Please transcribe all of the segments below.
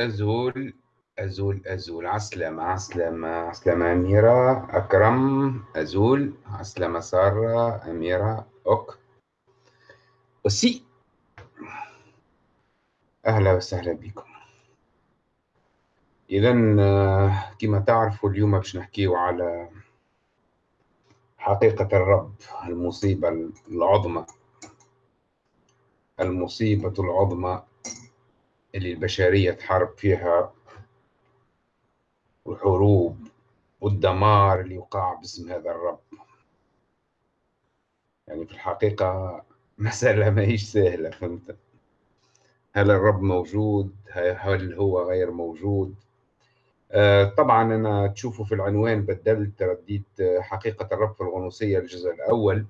أزول أزول أزول. عسلامة عسلامة عسلامة أميرة. أكرم أزول. عسلامة سارة أميرة. أوك. وسي أهلا وسهلا بكم. إذا كما تعرفوا اليوم باش نحكيو على حقيقة الرب المصيبة العظمى. المصيبة العظمى. اللي البشرية تحارب فيها والحروب والدمار اللي وقع باسم هذا الرب. يعني في الحقيقة مسألة ما هيش سهلة فهمت؟ هل الرب موجود؟ هل هو غير موجود؟ آه طبعا أنا تشوفوا في العنوان بدلت رديت حقيقة الرب في الغنوصية الجزء الأول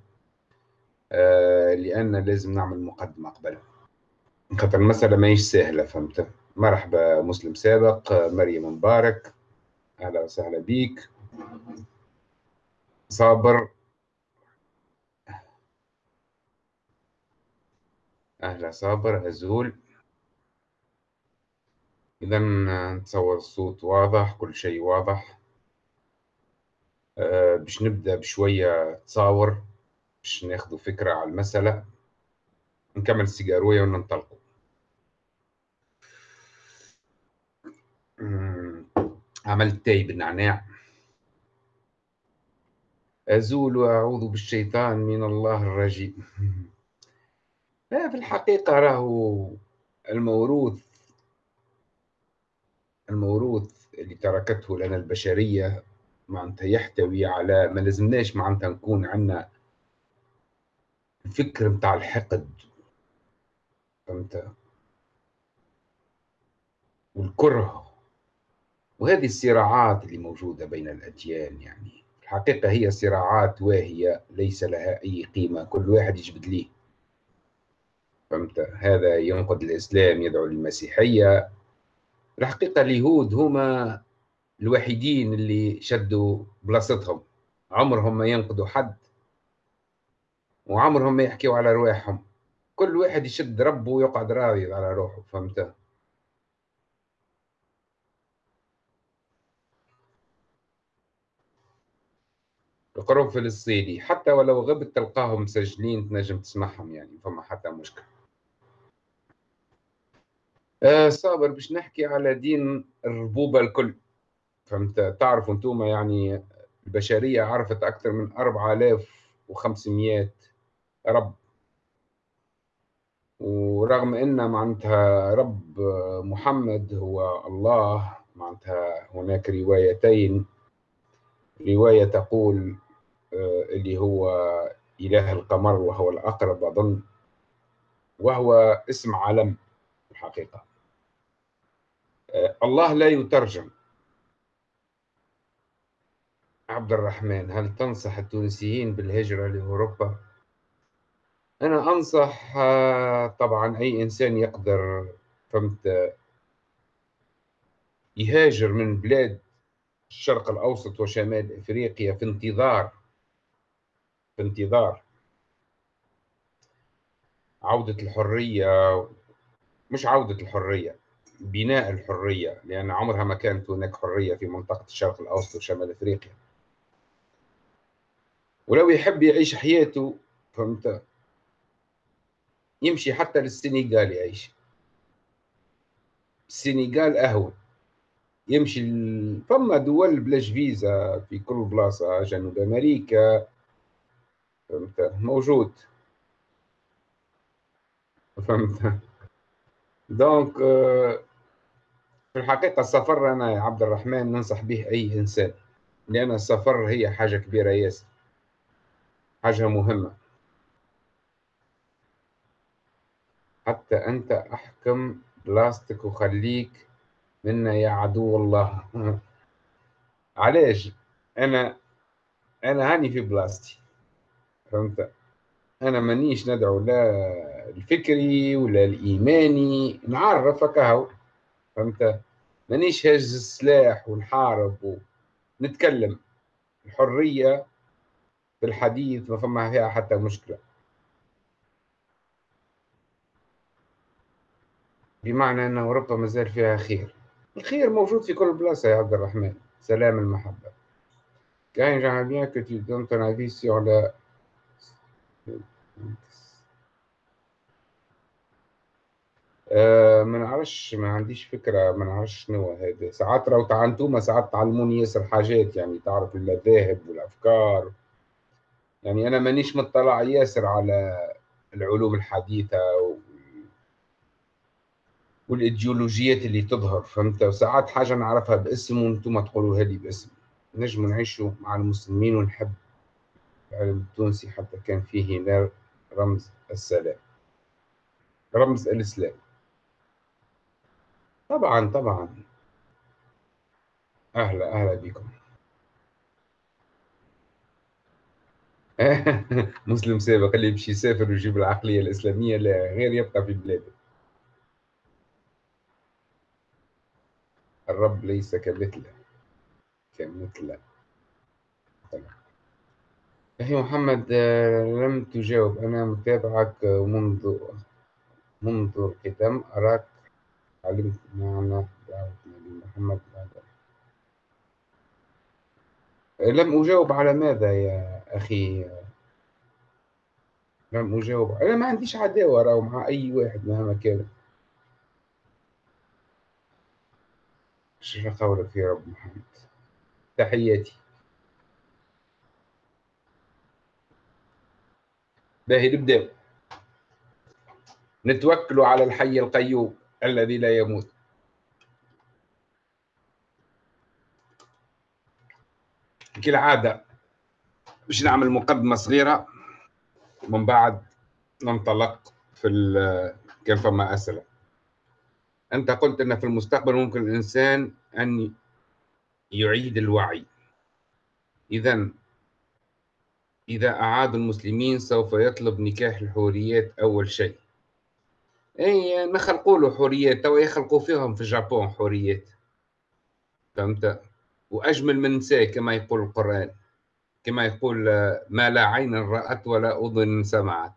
آه لأن لازم نعمل مقدمة قبل خاطر المسألة ما هيش سهلة فهمت؟ مرحبا مسلم سابق مريم مبارك أهلا وسهلا بيك. صابر. أهلا صابر أزول إذا نتصور الصوت واضح كل شيء واضح. أه باش نبدأ بشوية تصاور باش ناخذ فكرة على المسألة. نكمل السيجاروية وننطلقوا. عملت تاي بالنعناع. أزول وأعوذ بالشيطان من الله الرجيم. في الحقيقة راهو الموروث الموروث اللي تركته لنا البشرية معناتها يحتوي على ما لازمناش معناتها نكون عندنا الفكر متاع الحقد. فهمت؟ والكره. وهذه الصراعات اللي موجودة بين الأديان يعني. الحقيقة هي صراعات واهية ليس لها أي قيمة كل واحد يجبد ليه. فهمت؟ هذا ينقد الإسلام يدعو للمسيحية. الحقيقة اليهود هما الوحيدين اللي شدوا بلاصتهم. عمرهم ما ينقدوا حد وعمرهم ما يحكيوا على رواحهم. كل واحد يشد ربه ويقعد راضي على روحه فهمت؟ القرب فلسطيني حتى ولو غبت تلقاهم مسجلين تنجم تسمعهم يعني فما حتى مشكلة آه صابر باش نحكي على دين الربوبة الكل. فهمت؟ تعرفوا أنتم يعني البشرية عرفت أكثر من 4500 رب. ورغم إن معناتها رب محمد هو الله معناتها هناك روايتين. رواية تقول اللي هو إله القمر وهو الأقرب أظن وهو اسم علم الحقيقة آه، الله لا يترجم عبد الرحمن هل تنصح التونسيين بالهجرة لأوروبا؟ أنا أنصح آه، طبعا أي إنسان يقدر فهمت يهاجر من بلاد الشرق الأوسط وشمال إفريقيا في انتظار في انتظار عودة الحرية مش عودة الحرية بناء الحرية لأن عمرها ما كانت هناك حرية في منطقة الشرق الأوسط وشمال إفريقيا. ولو يحب يعيش حياته فهمت؟ يمشي حتى للسنغال يعيش. السنغال أهون. يمشي فما دول بلاش فيزا في كل بلاصة جنوب أمريكا. فهمت؟ موجود. فهمت؟ دونك آه، في الحقيقة السفر أنا يا عبد الرحمن ننصح به أي إنسان لأن السفر هي حاجة كبيرة ياسر. حاجة مهمة. حتى أنت أحكم بلاستيك وخليك منا يا عدو الله. علاش؟ أنا أنا هاني في بلاستي. فهمت؟ أنا مانيش ندعو لا الفكري ولا الإيماني نعرفك أهو فهمت؟ مانيش هاز السلاح ونحارب ونتكلم. الحرية في الحديث ما فما فيها حتى مشكلة. بمعنى ان أوروبا مازال فيها خير. الخير موجود في كل بلاصة يا عبد الرحمن. سلام المحبة. كان j'aimerais bien que tu ton avis sur آه ما نعرفش ما عنديش فكرة ما نعرفش شنو هذا ساعات راهو انتوما ساعات تعلموني ياسر حاجات يعني تعرف المذاهب والأفكار يعني أنا مانيش مطلع ياسر على العلوم الحديثة والإيديولوجيات اللي تظهر فهمت؟ وساعات حاجة نعرفها باسم وأنتم تقولوا هذه باسم. نجم نعيشوا مع المسلمين ونحب العلم التونسي حتى كان فيه رمز السلام رمز الإسلام. طبعا طبعا. أهلا أهلا بكم. مسلم سابق اللي يمشي يسافر ويجيب العقلية الإسلامية لا غير يبقى في بلاده. الرب ليس كمثله كمثله. أخي محمد لم تجاوب. أنا متابعك منذ منذ القدم أراك علمت معنى دعوة النبي محمد بعد. لم أجاوب على ماذا يا أخي؟ لم أجاوب. أنا ما عنديش عداوة مع أي واحد مهما كان. شنو قولك يا رب محمد. تحياتي. باهي نبدأ نتوكل على الحي القيوم الذي لا يموت. كالعادة باش نعمل مقدمة صغيرة ومن بعد ننطلق في كان فما أسئلة أنت قلت أن في المستقبل ممكن الإنسان أن يعيد الوعي. إذا إذا أعاد المسلمين سوف يطلب نكاح الحوريات أول شيء. أي نخلقوا له حوريات توا يخلقوا فيهم في الجابون حوريات. فهمت؟ وأجمل من نساء كما يقول القرآن. كما يقول ما لا عين رأت ولا أذن سمعت.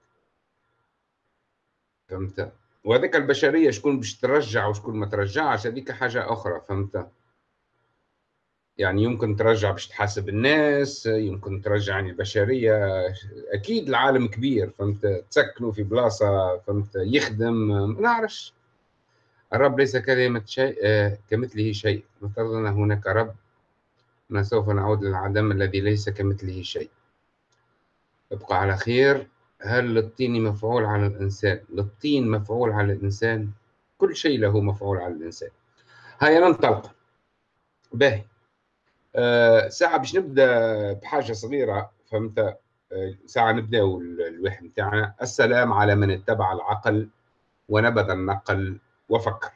فهمت؟ وهذيك البشرية شكون باش ترجع وشكون ما ترجعش هذيك حاجة أخرى. فهمت؟ يعني يمكن ترجع باش تحاسب الناس يمكن ترجع يعني البشرية. أكيد العالم كبير فهمت؟ تسكنوا في بلاصة فهمت؟ يخدم ما نعرفش. الرب ليس كلمة شيء آه كمثله شيء. نفترض أن هناك رب. أنا سوف نعود للعدم الذي ليس كمثله شيء. ابقى على خير. هل للطين مفعول على الإنسان؟ للطين مفعول على الإنسان؟ كل شيء له مفعول على الإنسان. هيا ننطلق. باهي. ساعة باش نبدأ بحاجة صغيرة فهمت؟ آه ساعة نبدأ الوحي بتاعنا السلام على من اتبع العقل ونبذ النقل وفكر.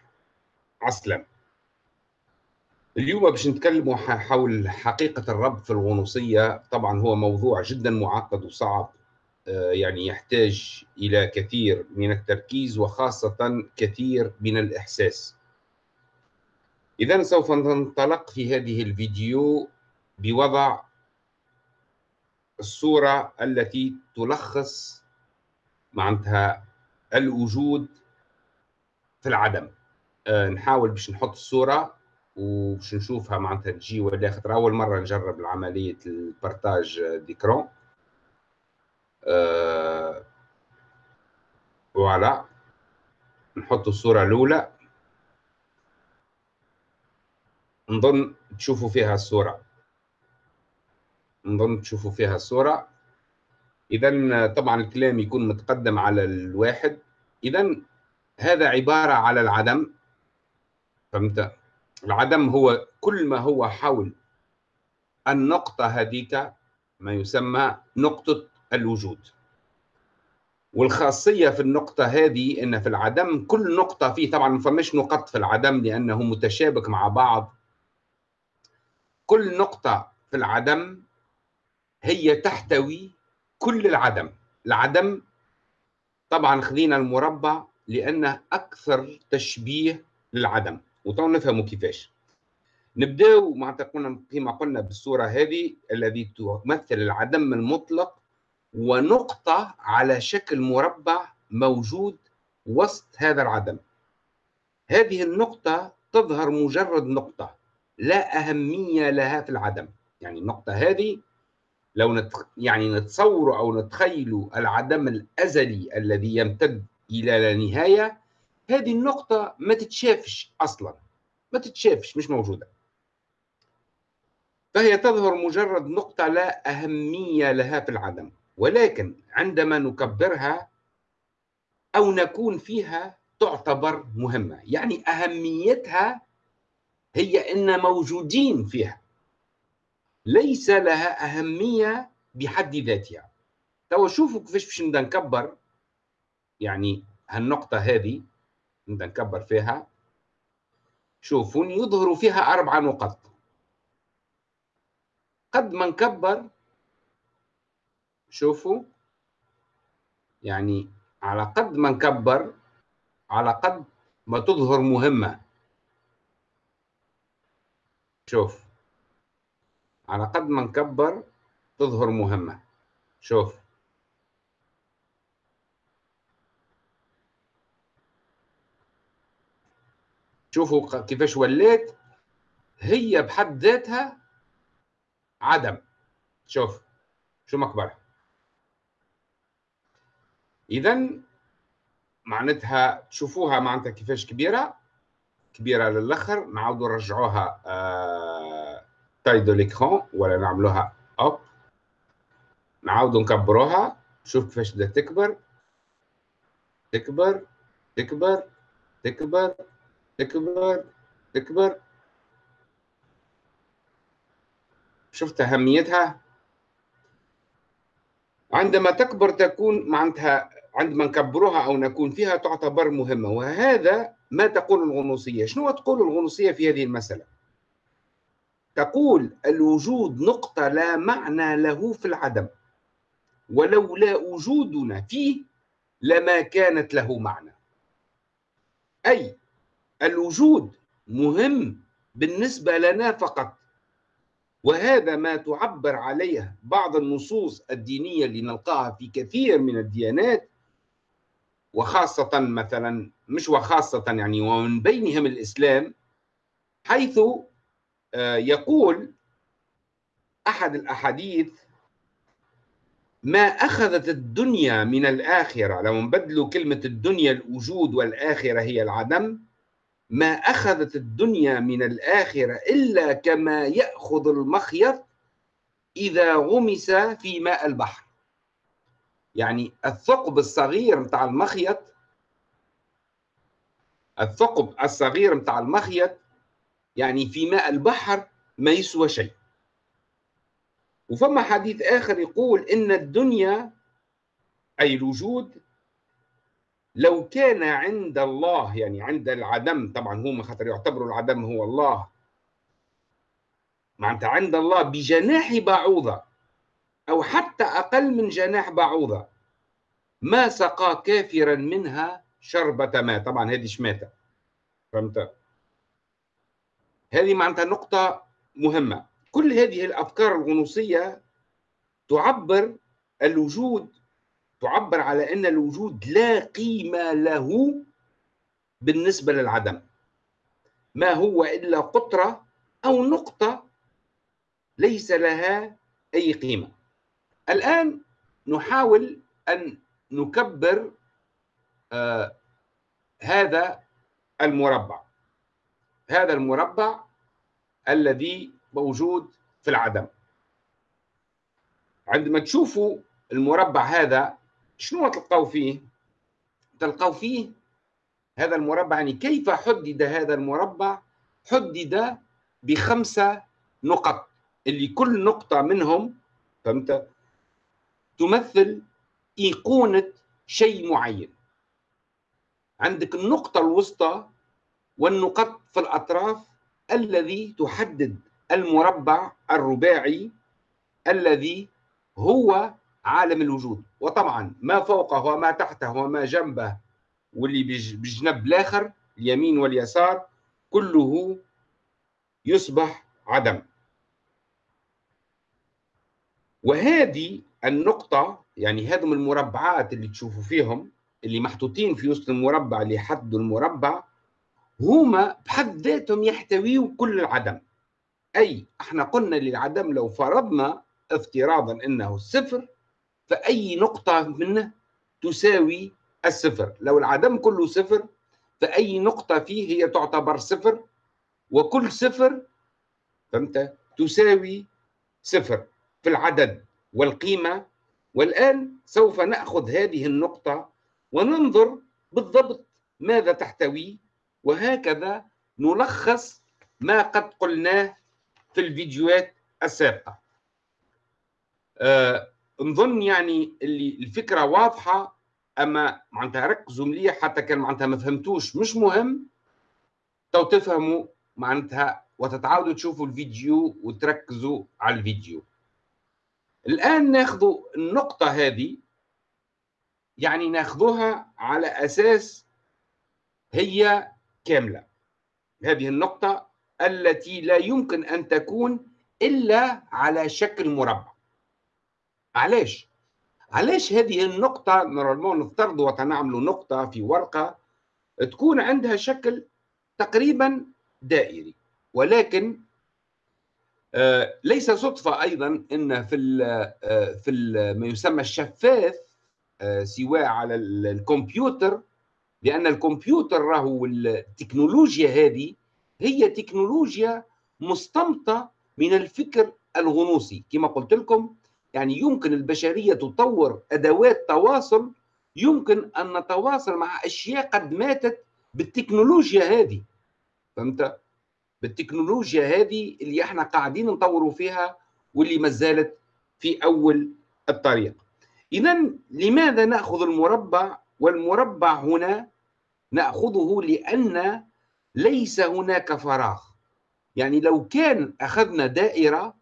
عسلم اليوم باش نتكلموا حول حقيقة الرب في الغنوصية طبعا هو موضوع جدا معقد وصعب آه، يعني يحتاج إلى كثير من التركيز وخاصة كثير من الإحساس. اذا سوف ننطلق في هذه الفيديو بوضع الصورة التي تلخص معناتها الوجود في العدم. أه نحاول باش نحط الصورة وباش نشوفها معناتها تجي ولا خاطر أول مرة نجرب عملية ال partage d'écran آه voilà. نحط الصورة الأولى. نظن تشوفوا فيها الصورة نظن تشوفوا فيها الصورة إذا طبعا الكلام يكون متقدم على الواحد. إذا هذا عبارة على العدم. فهمت؟ العدم هو كل ما هو حول النقطة هذيك ما يسمى نقطة الوجود. والخاصية في النقطة هذه أن في العدم كل نقطة فيه طبعا ما فماش نقط في العدم لأنه متشابك مع بعض. كل نقطة في العدم هي تحتوي كل العدم. العدم طبعا خذينا المربع لأنه أكثر تشبيه للعدم وتو نفهموا كيفاش. نبداو معناتها قلنا كما قلنا بالصورة هذه الذي تمثل العدم المطلق ونقطة على شكل مربع موجود وسط هذا العدم. هذه النقطة تظهر مجرد نقطة. لا أهمية لها في العدم. يعني النقطة هذه لو نت... يعني نتصور أو نتخيل العدم الأزلي الذي يمتد إلى لا نهاية هذه النقطة ما تتشافش أصلا. ما تتشافش مش موجودة. فهي تظهر مجرد نقطة لا أهمية لها في العدم. ولكن عندما نكبرها أو نكون فيها تعتبر مهمة. يعني أهميتها هي أن موجودين فيها. ليس لها أهمية بحد ذاتها. توا شوفوا كيفاش باش نبدأ نكبر. يعني هالنقطة هذه نبدأ نكبر فيها. شوفوا يظهر فيها أربع نقط. قد ما نكبر شوفوا. يعني على قد ما نكبر على قد ما تظهر مهمة. شوف على قد ما نكبر تظهر مهمة. شوف. شوفوا كيفاش وليت. هي بحد ذاتها عدم. شوف. شو مكبرها اذا معناتها تشوفوها معناتها كيفاش كبيرة. كبيرة للأخر نعاودوا نرجعوها taille de l'écran ولا نعملوها اب نعاودوا نكبروها شوف كيفاش بدها تكبر. تكبر تكبر تكبر تكبر تكبر. شفت أهميتها؟ عندما تكبر تكون معناتها عندما نكبرها أو نكون فيها تعتبر مهمة. وهذا ما تقول الغنوصية. شنو تقول الغنوصية في هذه المسألة؟ تقول الوجود نقطة لا معنى له في العدم ولولا وجودنا فيه لما كانت له معنى. أي الوجود مهم بالنسبة لنا فقط وهذا ما تعبر عليه بعض النصوص الدينية اللي نلقاها في كثير من الديانات وخاصة مثلا مش وخاصة يعني ومن بينهم الإسلام حيث آه، يقول أحد الأحاديث ما أخذت الدنيا من الآخرة. لو نبدلوا كلمة الدنيا الوجود والآخرة هي العدم. ما أخذت الدنيا من الآخرة إلا كما يأخذ المخيط إذا غمس في ماء البحر. يعني الثقب الصغير متاع المخيط الثقب الصغير متاع المخيط يعني في ماء البحر ما يسوى شيء. وفما حديث آخر يقول إن الدنيا أي الوجود لو كان عند الله يعني عند العدم طبعا هم خاطر يعتبروا العدم هو الله. معناتها عند الله بجناح بعوضة. أو حتى أقل من جناح بعوضة. ما سقى كافرا منها شربة ماء. طبعا هذه شماتة فهمت؟ هذه معناتها نقطة مهمة. كل هذه الأفكار الغنوصية تعبر الوجود تعبر على أن الوجود لا قيمة له بالنسبة للعدم. ما هو إلا قطرة أو نقطة ليس لها أي قيمة. الآن نحاول أن نكبر آه هذا المربع هذا المربع الذي موجود في العدم عندما تشوفوا المربع هذا شنو تلقاو فيه؟ تلقاو فيه هذا المربع يعني كيف حدد هذا المربع؟ حدد بخمسة نقط اللي كل نقطة منهم فهمت؟ تمثل أيقونة شيء معين. عندك النقطة الوسطى والنقط في الأطراف الذي تحدد المربع الرباعي الذي هو عالم الوجود. وطبعا ما فوقه وما تحته وما جنبه واللي بجنب الآخر اليمين واليسار كله يصبح عدم. وهذه النقطة يعني هذم المربعات اللي تشوفوا فيهم اللي محطوطين في وسط المربع اللي يحدوا المربع هما بحد ذاتهم يحتويوا كل العدم. أي إحنا قلنا للعدم لو فرضنا افتراضا أنه صفر فأي نقطة منه تساوي الصفر. لو العدم كله صفر فأي نقطة فيه هي تعتبر صفر وكل صفر فهمت تساوي صفر في العدد. والقيمة والآن سوف نأخذ هذه النقطة وننظر بالضبط ماذا تحتوي وهكذا نلخص ما قد قلناه في الفيديوهات السابقة. أه نظن يعني اللي الفكرة واضحة أما معناتها ركزوا مليح حتى كان معناتها ما فهمتوش مش مهم. تو تفهموا معناتها وتتعودوا تشوفوا الفيديو وتركزوا على الفيديو. الآن ناخذ النقطة هذه يعني ناخذها على أساس هي كاملة هذه النقطة التي لا يمكن أن تكون إلا على شكل مربع علاش؟ علاش هذه النقطة نورمالمون نفترض وتنعمل نقطة في ورقة تكون عندها شكل تقريبا دائري ولكن ليس صدفة أيضا أن في آه، في ما يسمى الشفاف آه، سواء على الكمبيوتر لأن الكمبيوتر راهو التكنولوجيا هذه هي تكنولوجيا مستمطة من الفكر الغنوصي كما قلت لكم يعني يمكن البشرية تطور أدوات تواصل يمكن أن نتواصل مع أشياء قد ماتت بالتكنولوجيا هذه فهمت؟ بالتكنولوجيا هذه اللي إحنا قاعدين نطوروا فيها واللي ما زالت في أول الطريق. إذا لماذا نأخذ المربع؟ والمربع هنا نأخذه لأن ليس هناك فراغ. يعني لو كان أخذنا دائرة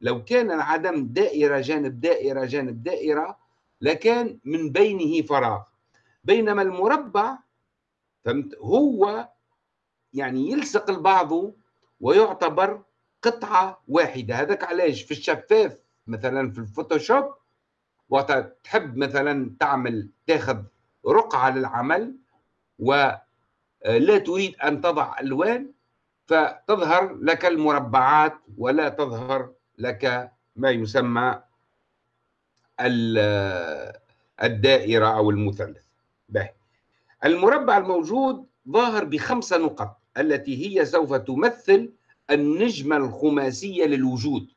لو كان العدم دائرة جانب دائرة جانب دائرة لكان من بينه فراغ. بينما المربع فهمت؟ هو يعني يلصق البعض ويعتبر قطعة واحدة. هذاك علاش؟ في الشفاف مثلا في الفوتوشوب وقت تحب مثلا تعمل تاخذ رقعة للعمل ولا تريد أن تضع ألوان فتظهر لك المربعات ولا تظهر لك ما يسمى الدائرة أو المثلث. به المربع الموجود ظاهر بخمسة نقط. التي هي سوف تمثل النجمة الخماسية للوجود.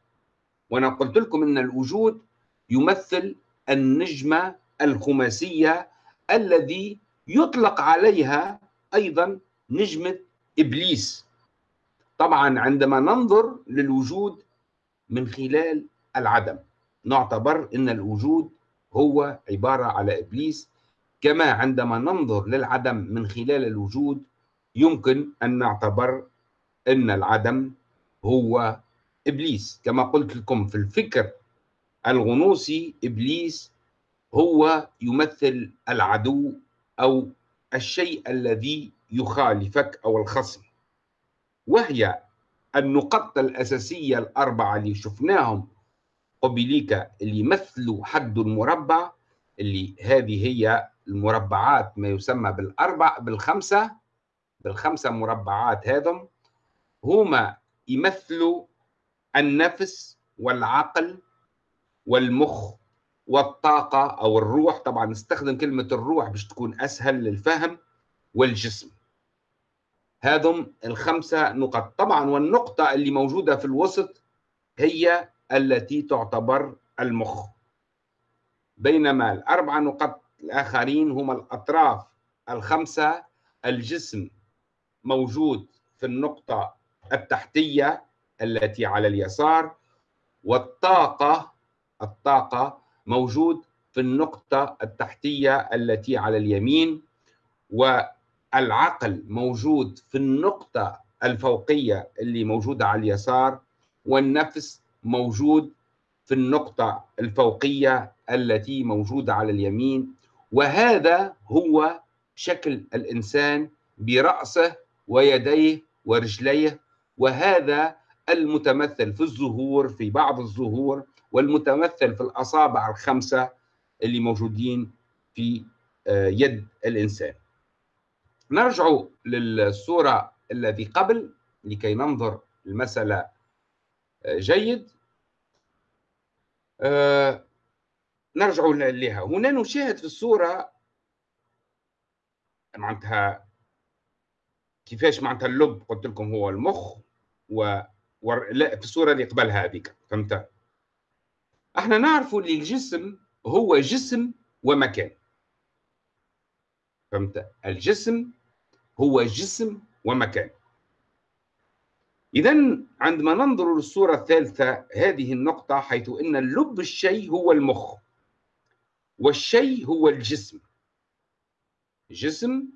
وأنا قلت لكم أن الوجود يمثل النجمة الخماسية الذي يطلق عليها أيضا نجمة إبليس. طبعا عندما ننظر للوجود من خلال العدم نعتبر إن الوجود هو عبارة على إبليس. كما عندما ننظر للعدم من خلال الوجود يمكن أن نعتبر أن العدم هو إبليس. كما قلت لكم في الفكر الغنوصي إبليس هو يمثل العدو أو الشيء الذي يخالفك أو الخصم. وهي النقط الأساسية الأربعة اللي شفناهم. قبليك اللي يمثلوا حد المربع اللي هذه هي المربعات ما يسمى بالأربع بالخمسة. بالخمسة مربعات هذم هما يمثلوا النفس والعقل والمخ والطاقة أو الروح. طبعا نستخدم كلمة الروح باش تكون أسهل للفهم والجسم. هذم الخمسة نقط. طبعا والنقطة اللي موجودة في الوسط هي التي تعتبر المخ. بينما الأربع نقط الآخرين هما الأطراف. الخمسة الجسم. موجود في النقطة التحتية التي على اليسار والطاقة الطاقة موجود في النقطة التحتية التي على اليمين و العقل موجود في النقطة الفوقية اللي موجودة على اليسار والنفس موجود في النقطة الفوقية التي موجودة على اليمين. وهذا هو شكل الإنسان برأسه ويديه ورجليه وهذا المتمثل في الظهور في بعض الظهور والمتمثل في الأصابع الخمسة اللي موجودين في آه، يد الإنسان. نرجع للصورة الذي قبل لكي ننظر المسألة جيد. آه، نرجع لها. هنا نشاهد في الصورة معناتها كيفاش معناتها اللب قلت لكم هو المخ و لا في الصورة اللي قبل هذيك فهمت؟ إحنا نعرف اللي الجسم هو جسم ومكان. فهمت؟ الجسم هو جسم ومكان. إذا عندما ننظر للصورة الثالثة هذه النقطة حيث أن اللب الشيء هو المخ والشيء هو الجسم. جسم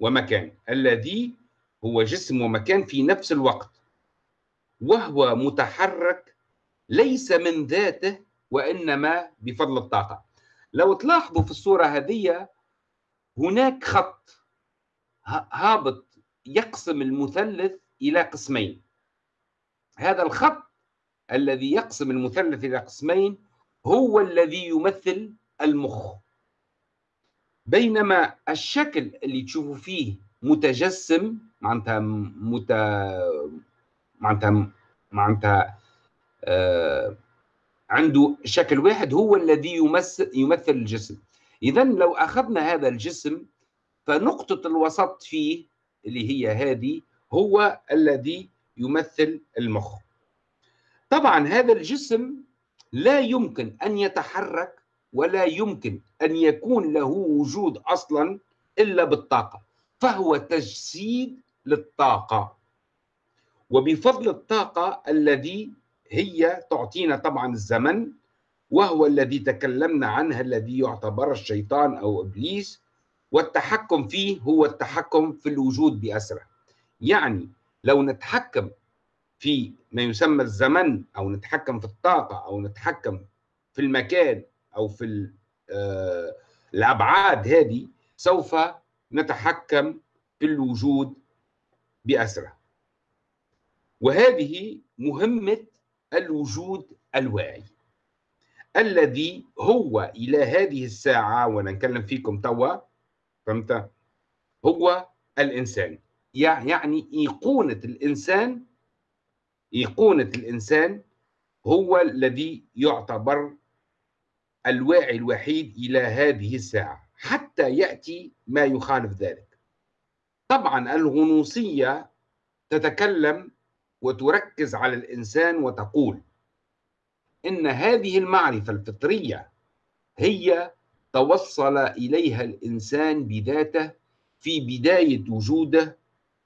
ومكان الذي هو جسم ومكان في نفس الوقت وهو متحرك ليس من ذاته وإنما بفضل الطاقة. لو تلاحظوا في الصورة هذه هناك خط هابط يقسم المثلث إلى قسمين. هذا الخط الذي يقسم المثلث إلى قسمين هو الذي يمثل المخ. بينما الشكل اللي تشوفوا فيه متجسم معناتها مت معناتها معناتها آه عنده شكل واحد هو الذي يمثل يمثل الجسم. اذا لو أخذنا هذا الجسم فنقطة الوسط فيه اللي هي هذه هو الذي يمثل المخ. طبعا هذا الجسم لا يمكن أن يتحرك ولا يمكن أن يكون له وجود أصلا إلا بالطاقة. فهو تجسيد للطاقة. وبفضل الطاقة الذي هي تعطينا طبعا الزمن وهو الذي تكلمنا عنه الذي يعتبر الشيطان أو إبليس والتحكم فيه هو التحكم في الوجود بأسرة. يعني لو نتحكم في ما يسمى الزمن أو نتحكم في الطاقة أو نتحكم في المكان أو في آه، الأبعاد هذه سوف نتحكم في الوجود بأسرة. وهذه مهمة الوجود الواعي الذي هو إلى هذه الساعة وأنا نكلم فيكم توا فهمت؟ هو الإنسان. يعني إيقونة الإنسان إيقونة الإنسان هو الذي يعتبر الواعي الوحيد إلى هذه الساعة. حتى يأتي ما يخالف ذلك. طبعا الغنوصية تتكلم وتركز على الإنسان وتقول إن هذه المعرفة الفطرية هي توصل إليها الإنسان بذاته في بداية وجوده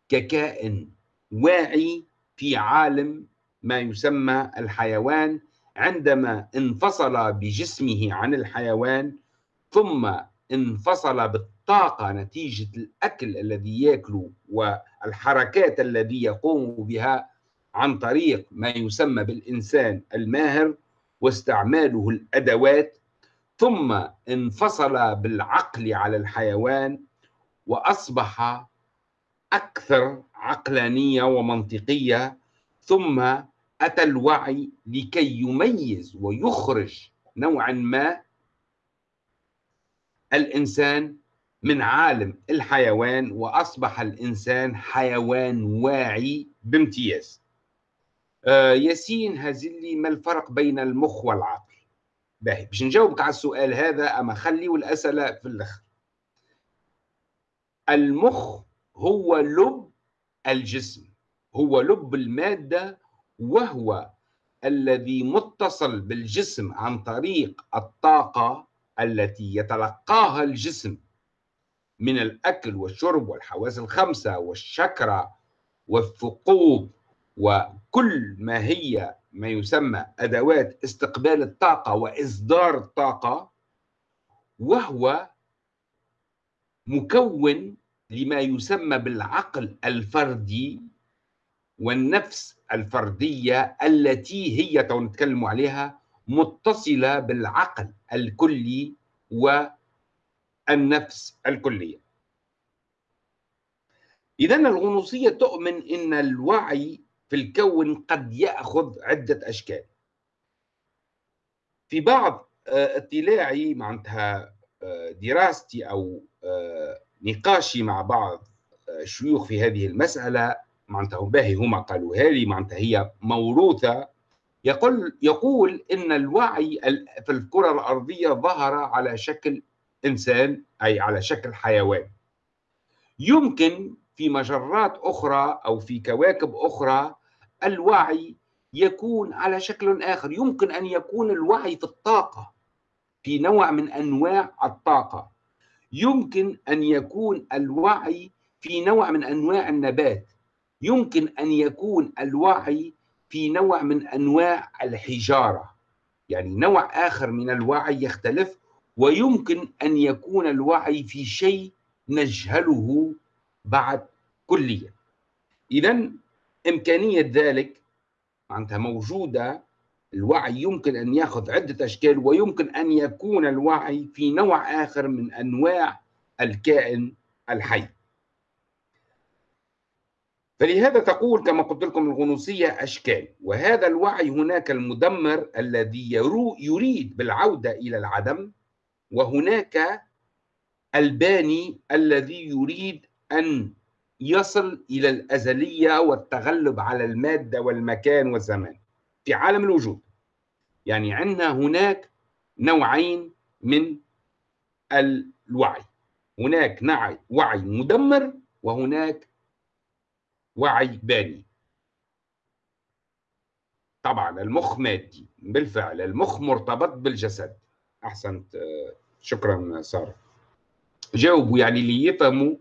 ككائن واعي في عالم ما يسمى الحيوان عندما انفصل بجسمه عن الحيوان ثم انفصل بالطاقة نتيجة الأكل الذي يأكله والحركات الذي يقوم بها عن طريق ما يسمى بالإنسان الماهر واستعماله الأدوات ثم انفصل بالعقل على الحيوان وأصبح أكثر عقلانية ومنطقية ثم أتى الوعي لكي يميز ويخرج نوعا ما الإنسان من عالم الحيوان وأصبح الإنسان حيوان واعي بامتياز. آه ياسين هزلي ما الفرق بين المخ والعقل؟ باهي باش نجاوبك على السؤال هذا أما خليه الأسئلة في الآخر. المخ هو لب الجسم هو لب المادة وهو الذي متصل بالجسم عن طريق الطاقة التي يتلقاها الجسم من الأكل والشرب والحواس الخمسة والشكرة والثقوب وكل ما هي ما يسمى أدوات استقبال الطاقة وإصدار الطاقة وهو مكون لما يسمى بالعقل الفردي والنفس الفردية التي هي تو نتكلم عليها متصلة بالعقل الكلي والنفس الكلية. إذا الغنوصية تؤمن أن الوعي في الكون قد يأخذ عدة أشكال. في بعض آه، اطلاعي معناتها آه، دراستي أو آه، نقاشي مع بعض الشيوخ في هذه المسألة معناتها باهي هما قالوها لي معناتها هي موروثة يقول يقول إن الوعي في الكرة الأرضية ظهر على شكل إنسان أي على شكل حيوان. يمكن في مجرات أخرى أو في كواكب أخرى الوعي يكون على شكل آخر. يمكن أن يكون الوعي في الطاقة في نوع من أنواع الطاقة. يمكن أن يكون الوعي في نوع من أنواع النبات. يمكن أن يكون الوعي في نوع من أنواع الحجارة. يعني نوع آخر من الوعي يختلف ويمكن أن يكون الوعي في شيء نجهله بعد كليا اذا إمكانية ذلك معناتها موجودة الوعي يمكن أن يأخذ عدة أشكال ويمكن أن يكون الوعي في نوع آخر من أنواع الكائن الحي. فلهذا تقول كما قلت لكم الغنوصية أشكال وهذا الوعي هناك المدمر الذي يريد بالعودة إلى العدم وهناك الباني الذي يريد أن يصل إلى الأزلية والتغلب على المادة والمكان والزمان في عالم الوجود. يعني عندنا هناك نوعين من الوعي. هناك وعي مدمر وهناك وعي باني. طبعا المخ مادي بالفعل المخ مرتبط بالجسد. أحسنت شكرا سارة. جاوبوا يعني اللي يفهموا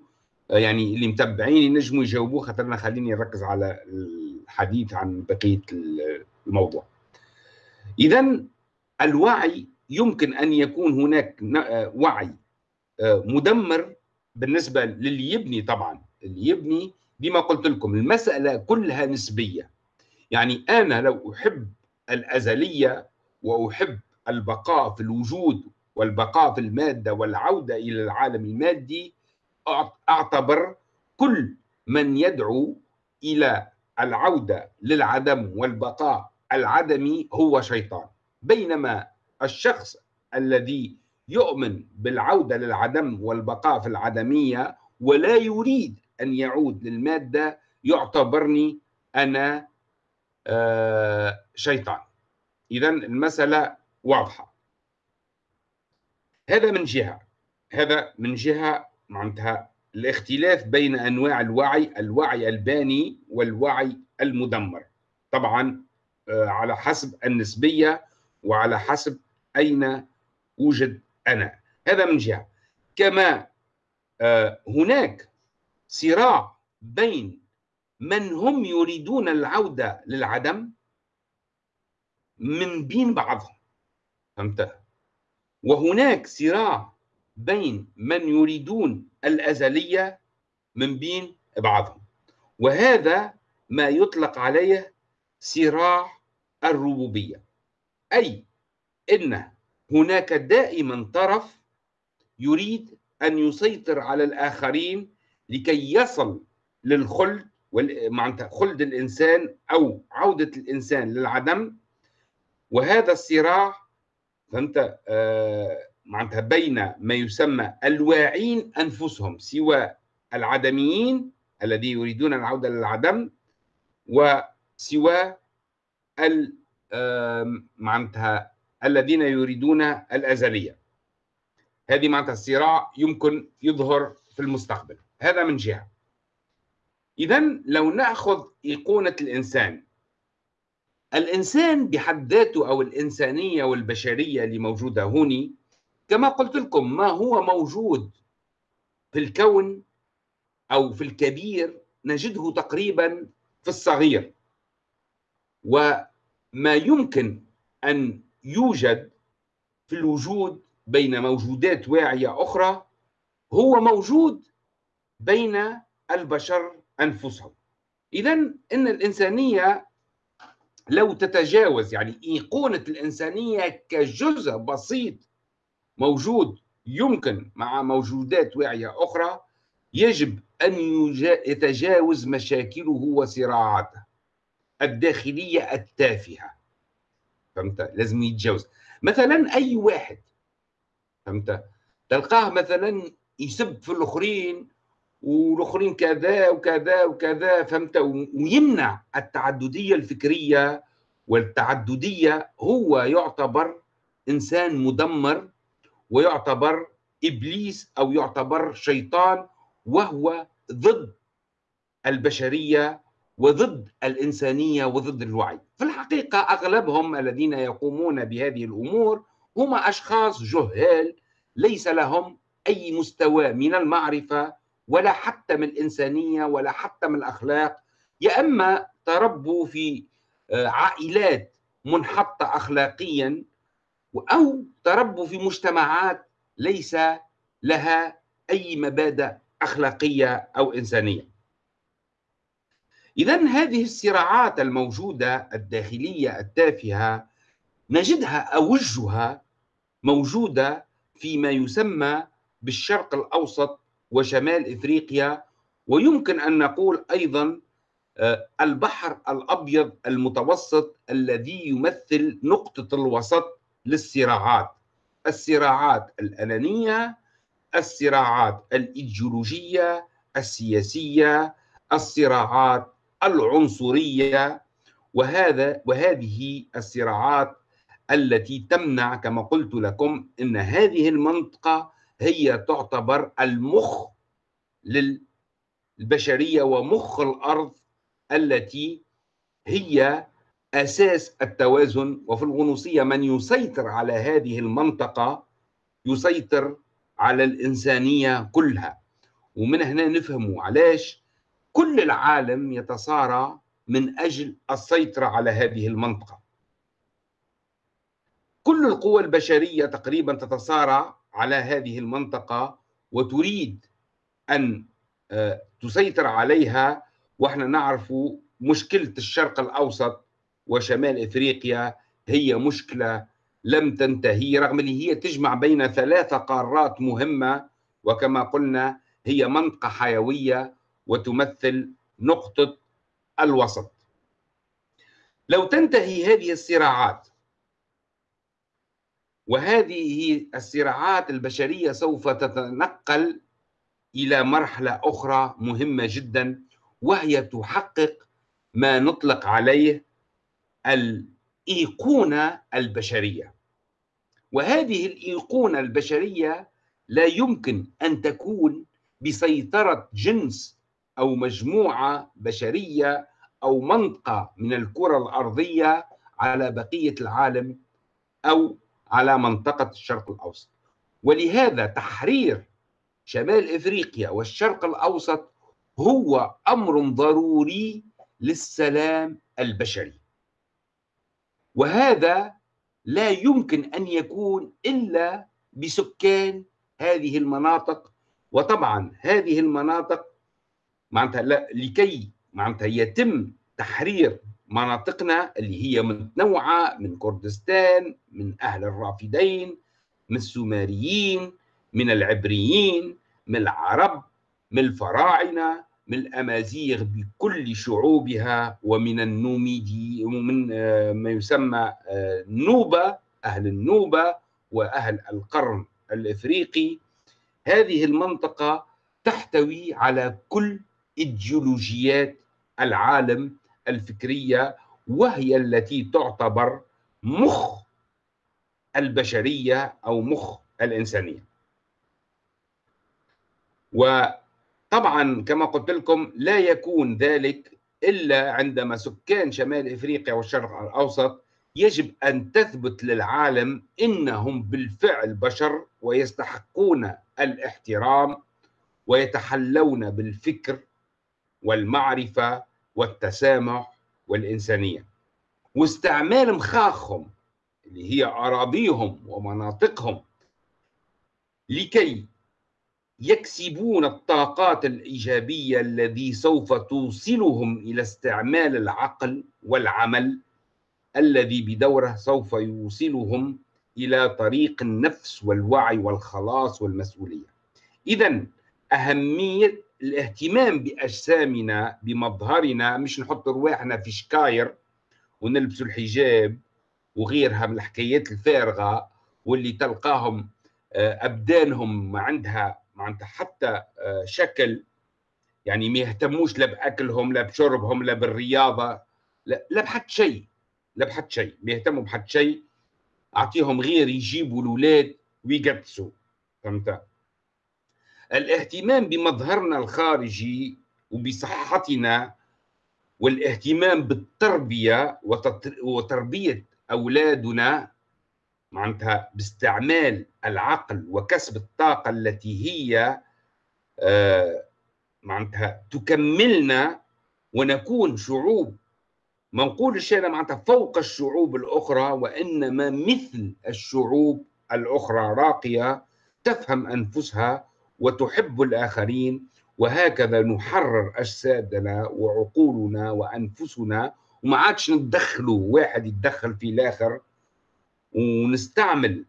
يعني اللي متبعين ينجموا يجاوبوا خاطر أنا خليني نركز على الحديث عن بقية الموضوع. اذا الوعي يمكن أن يكون هناك وعي مدمر بالنسبة للي يبني طبعا. اللي يبني بما قلت لكم المسألة كلها نسبية. يعني أنا لو أحب الأزلية وأحب البقاء في الوجود والبقاء في المادة والعودة إلى العالم المادي أعتبر كل من يدعو إلى العودة للعدم والبقاء العدمي هو شيطان. بينما الشخص الذي يؤمن بالعودة للعدم والبقاء في العدمية ولا يريد أن يعود للمادة يعتبرني أنا آه، شيطان. إذا المسألة واضحة. هذا من جهة. هذا من جهة معناتها الاختلاف بين أنواع الوعي الوعي الباني والوعي المدمر. طبعا آه، على حسب النسبية وعلى حسب أين أوجد أنا. هذا من جهة. كما آه، هناك صراع بين من هم يريدون العودة للعدم من بين بعضهم. فهمت؟ وهناك صراع بين من يريدون الأزلية من بين بعضهم. وهذا ما يطلق عليه صراع الربوبية. أي أن هناك دائما طرف يريد أن يسيطر على الآخرين لكي يصل للخلد معناتها خلد الإنسان أو عودة الإنسان للعدم. وهذا الصراع فهمت آه معناتها بين ما يسمى الواعين أنفسهم سوى العدميين الذين يريدون العودة للعدم وسوى آه معناتها الذين يريدون الأزلية. هذه معناتها الصراع يمكن يظهر في المستقبل. هذا من جهة. اذا لو نأخذ إيقونة الإنسان الإنسان بحد ذاته أو الإنسانية والبشرية اللي موجودة هوني كما قلت لكم ما هو موجود في الكون أو في الكبير نجده تقريبا في الصغير. وما يمكن أن يوجد في الوجود بين موجودات واعية أخرى هو موجود بين البشر أنفسهم. اذا إن الإنسانية لو تتجاوز يعني إيقونة الإنسانية كجزء بسيط موجود يمكن مع موجودات واعية أخرى يجب أن يتجاوز مشاكله وصراعاته الداخلية التافهة. فهمت؟ لازم يتجاوز. مثلا أي واحد فهمت؟ تلقاه مثلا يسب في الآخرين والاخرين كذا وكذا وكذا فهمت؟ ويمنع التعددية الفكرية والتعددية هو يعتبر إنسان مدمر ويعتبر إبليس أو يعتبر شيطان وهو ضد البشرية وضد الإنسانية وضد الوعي. في الحقيقة أغلبهم الذين يقومون بهذه الأمور هم أشخاص جهال ليس لهم أي مستوى من المعرفة ولا حتى من الإنسانية ولا حتى من الأخلاق. يا إما تربوا في آه، عائلات منحطة اخلاقيا أو تربوا في مجتمعات ليس لها أي مبادئ أخلاقية أو إنسانية. اذا هذه الصراعات الموجودة الداخلية التافهة نجدها اوجها موجودة فيما يسمى بالشرق الأوسط وشمال إفريقيا ويمكن أن نقول أيضا آه، البحر الأبيض المتوسط الذي يمثل نقطة الوسط للصراعات. الصراعات الأنانية الصراعات الإيديولوجية السياسية الصراعات العنصرية وهذا وهذه الصراعات التي تمنع كما قلت لكم إن هذه المنطقة هي تعتبر المخ للبشرية ومخ الأرض التي هي أساس التوازن. وفي الغنوصية من يسيطر على هذه المنطقة يسيطر على الإنسانية كلها. ومن هنا نفهم علاش كل العالم يتصارع من أجل السيطرة على هذه المنطقة. كل القوى البشرية تقريبا تتصارع على هذه المنطقة وتريد أن آه، تسيطر عليها وإحنا نعرف مشكلة الشرق الأوسط وشمال إفريقيا هي مشكلة لم تنتهي رغم اللي هي تجمع بين ثلاث قارات مهمة وكما قلنا هي منطقة حيوية وتمثل نقطة الوسط. لو تنتهي هذه الصراعات وهذه الصراعات البشرية سوف تتنقل إلى مرحلة أخرى مهمة جدا وهي تحقق ما نطلق عليه الإيقونة البشرية. وهذه الإيقونة البشرية لا يمكن أن تكون بسيطرة جنس أو مجموعة بشرية أو منطقة من الكرة الأرضية على بقية العالم أو على منطقة الشرق الأوسط. ولهذا تحرير شمال إفريقيا والشرق الأوسط هو أمر ضروري للسلام البشري. وهذا لا يمكن أن يكون إلا بسكان هذه المناطق. وطبعا هذه المناطق معناتها لكي معناتها يتم تحرير مناطقنا اللي هي متنوعة من كردستان من أهل الرافدين من السومريين من العبريين من العرب من الفراعنة من الأمازيغ بكل شعوبها ومن النوميدي ومن آه، ما يسمى النوبه آه، أهل النوبة وأهل القرن الإفريقي. هذه المنطقة تحتوي على كل إيديولوجيات العالم الفكرية وهي التي تعتبر مخ البشرية أو مخ الإنسانية. وطبعا كما قلت لكم لا يكون ذلك إلا عندما سكان شمال إفريقيا والشرق الأوسط يجب أن تثبت للعالم إنهم بالفعل بشر ويستحقون الاحترام ويتحلون بالفكر والمعرفة والتسامح والإنسانية. واستعمال مخاخهم اللي هي أراضيهم ومناطقهم لكي يكسبون الطاقات الإيجابية الذي سوف توصلهم إلى استعمال العقل والعمل الذي بدوره سوف يوصلهم إلى طريق النفس والوعي والخلاص والمسؤولية. إذا أهمية الاهتمام بأجسامنا بمظهرنا مش نحط رواحنا في شكاير ونلبسوا الحجاب وغيرها من الحكايات الفارغة واللي تلقاهم آه، أبدانهم ما عندها معناتها حتى آه، شكل. يعني ما يهتموش لا بأكلهم لا بشربهم لا بالرياضة لا, لا بحد شيء لا بحد شيء. ما يهتموا بحد شيء أعطيهم غير يجيبوا الأولاد ويقدسوا. فهمت؟ الاهتمام بمظهرنا الخارجي وبصحتنا والاهتمام بالتربية وتربية أولادنا معناتها باستعمال العقل وكسب الطاقة التي هي آه، معناتها تكملنا ونكون شعوب. ما نقولش أنا معناتها فوق الشعوب الأخرى وإنما مثل الشعوب الأخرى راقية تفهم أنفسها وتحب الآخرين وهكذا نحرر أجسادنا وعقولنا وأنفسنا. وما عادش ندخلوا واحد يتدخل في الآخر. ونستعمل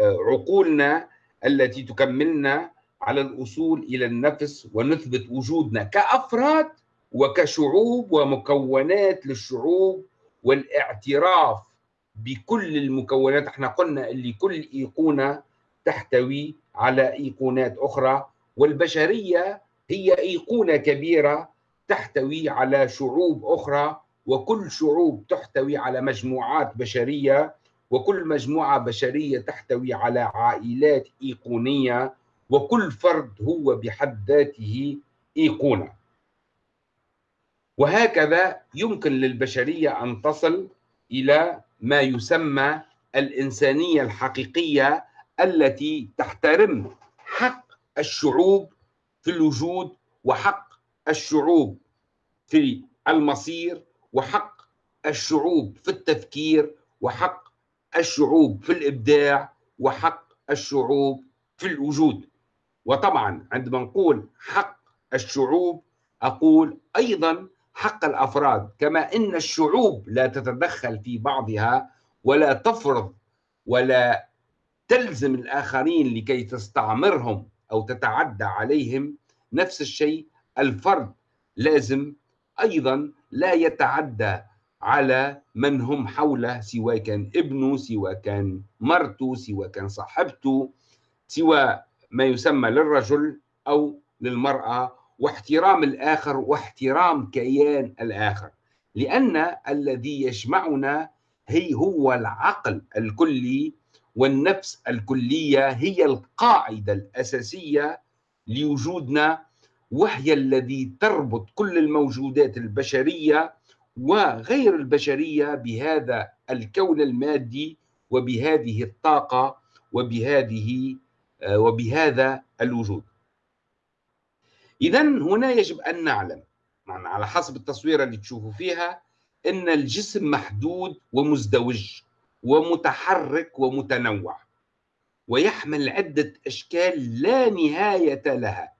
آه، عقولنا التي تكملنا على الوصول إلى النفس ونثبت وجودنا كأفراد وكشعوب ومكونات للشعوب والإعتراف بكل المكونات. إحنا قلنا اللي كل إيقونة تحتوي على إيقونات أخرى والبشرية هي إيقونة كبيرة تحتوي على شعوب أخرى وكل شعوب تحتوي على مجموعات بشرية وكل مجموعة بشرية تحتوي على عائلات إيقونية وكل فرد هو بحد ذاته إيقونة. وهكذا يمكن للبشرية أن تصل إلى ما يسمى الإنسانية الحقيقية التي تحترم حق الشعوب في الوجود وحق الشعوب في المصير وحق الشعوب في التفكير وحق الشعوب في الإبداع وحق الشعوب في الوجود. وطبعا عندما نقول حق الشعوب أقول أيضا حق الأفراد كما إن الشعوب لا تتدخل في بعضها ولا تفرض ولا تلزم الآخرين لكي تستعمرهم أو تتعدى عليهم. نفس الشيء الفرد لازم أيضا لا يتعدى على من هم حوله سواء كان ابنه سواء كان مرته سواء كان صاحبته سواء ما يسمى للرجل أو للمرأة واحترام الآخر واحترام كيان الآخر. لأن الذي يجمعنا هي هو العقل الكلي والنفس الكلية هي القاعدة الأساسية لوجودنا وهي الذي تربط كل الموجودات البشرية وغير البشرية بهذا الكون المادي وبهذه الطاقة وبهذه آه، وبهذا الوجود. اذا هنا يجب أن نعلم على حسب التصويره اللي تشوفوا فيها إن الجسم محدود ومزدوج. ومتحرك ومتنوع ويحمل عدة أشكال لا نهاية لها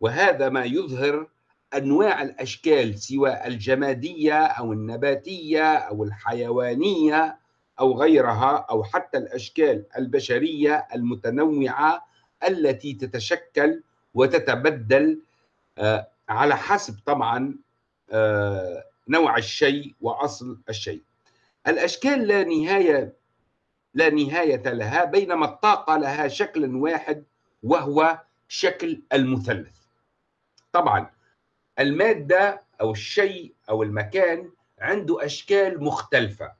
وهذا ما يظهر أنواع الأشكال سواء الجمادية أو النباتية أو الحيوانية أو غيرها أو حتى الأشكال البشرية المتنوعة التي تتشكل وتتبدل آه، على حسب طبعا آه، نوع الشيء وأصل الشيء. الأشكال لا نهاية لا نهاية لها بينما الطاقة لها شكل واحد وهو شكل المثلث. طبعا المادة أو الشيء أو المكان عنده أشكال مختلفة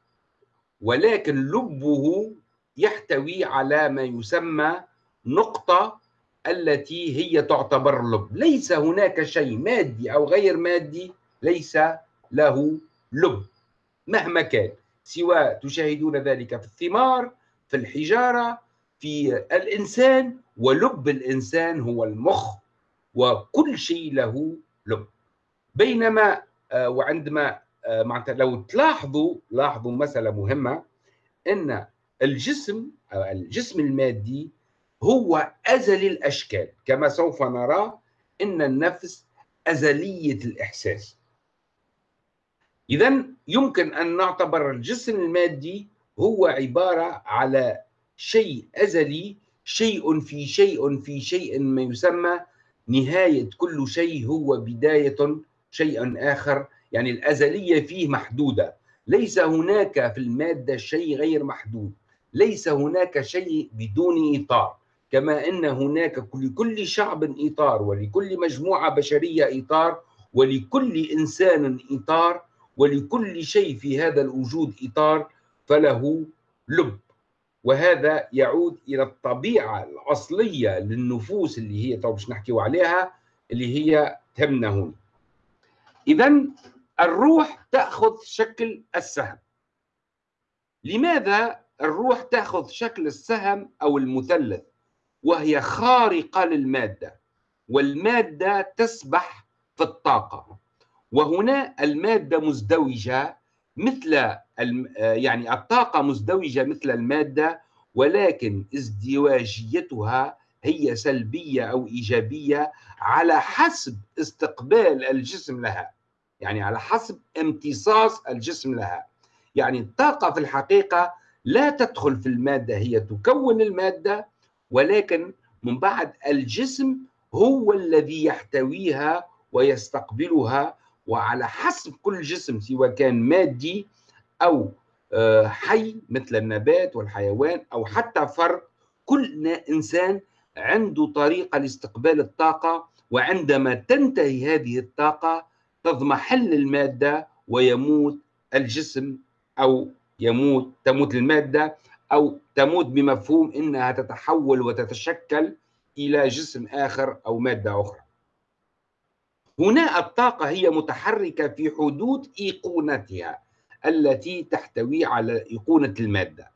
ولكن لبه يحتوي على ما يسمى نقطة التي هي تعتبر لب ليس هناك شيء مادي أو غير مادي ليس له لب مهما كان سواء تشاهدون ذلك في الثمار في الحجارة في الإنسان ولب الإنسان هو المخ وكل شيء له لب. بينما آه، وعندما آه، معناتها لو تلاحظوا لاحظوا مسألة مهمة إن الجسم أو الجسم المادي هو ازلي الأشكال كما سوف نرى إن النفس أزلية الإحساس. اذا يمكن أن نعتبر الجسم المادي هو عبارة على شيء أزلي شيء في شيء في شيء ما يسمى نهاية كل شيء هو بداية شيء آخر يعني الأزلية فيه محدودة. ليس هناك في المادة شيء غير محدود. ليس هناك شيء بدون إطار. كما أن هناك لكل شعب إطار ولكل مجموعة بشرية إطار ولكل إنسان إطار ولكل شيء في هذا الوجود إطار فله لب. وهذا يعود إلى الطبيعة الأصلية للنفوس اللي هي تو باش نحكيو عليها اللي هي تهمنا هنا. اذا الروح تأخذ شكل السهم. لماذا الروح تأخذ شكل السهم أو المثلث؟ وهي خارقة للمادة والمادة تسبح في الطاقة. وهنا المادة مزدوجة مثل يعني الطاقة مزدوجة مثل المادة ولكن ازدواجيتها هي سلبية أو إيجابية على حسب استقبال الجسم لها. يعني على حسب امتصاص الجسم لها. يعني الطاقة في الحقيقة لا تدخل في المادة هي تكون المادة ولكن من بعد الجسم هو الذي يحتويها ويستقبلها وعلى حسب كل جسم سواء كان مادي أو آه، حي مثل النبات والحيوان أو حتى فرد كل إنسان عنده طريقة لاستقبال الطاقة وعندما تنتهي هذه الطاقة تضمحل المادة ويموت الجسم أو يموت تموت المادة أو تموت بمفهوم إنها تتحول وتتشكل إلى جسم آخر أو مادة أخرى. هنا الطاقة هي متحركة في حدود إيقونتها التي تحتوي على إيقونة المادة.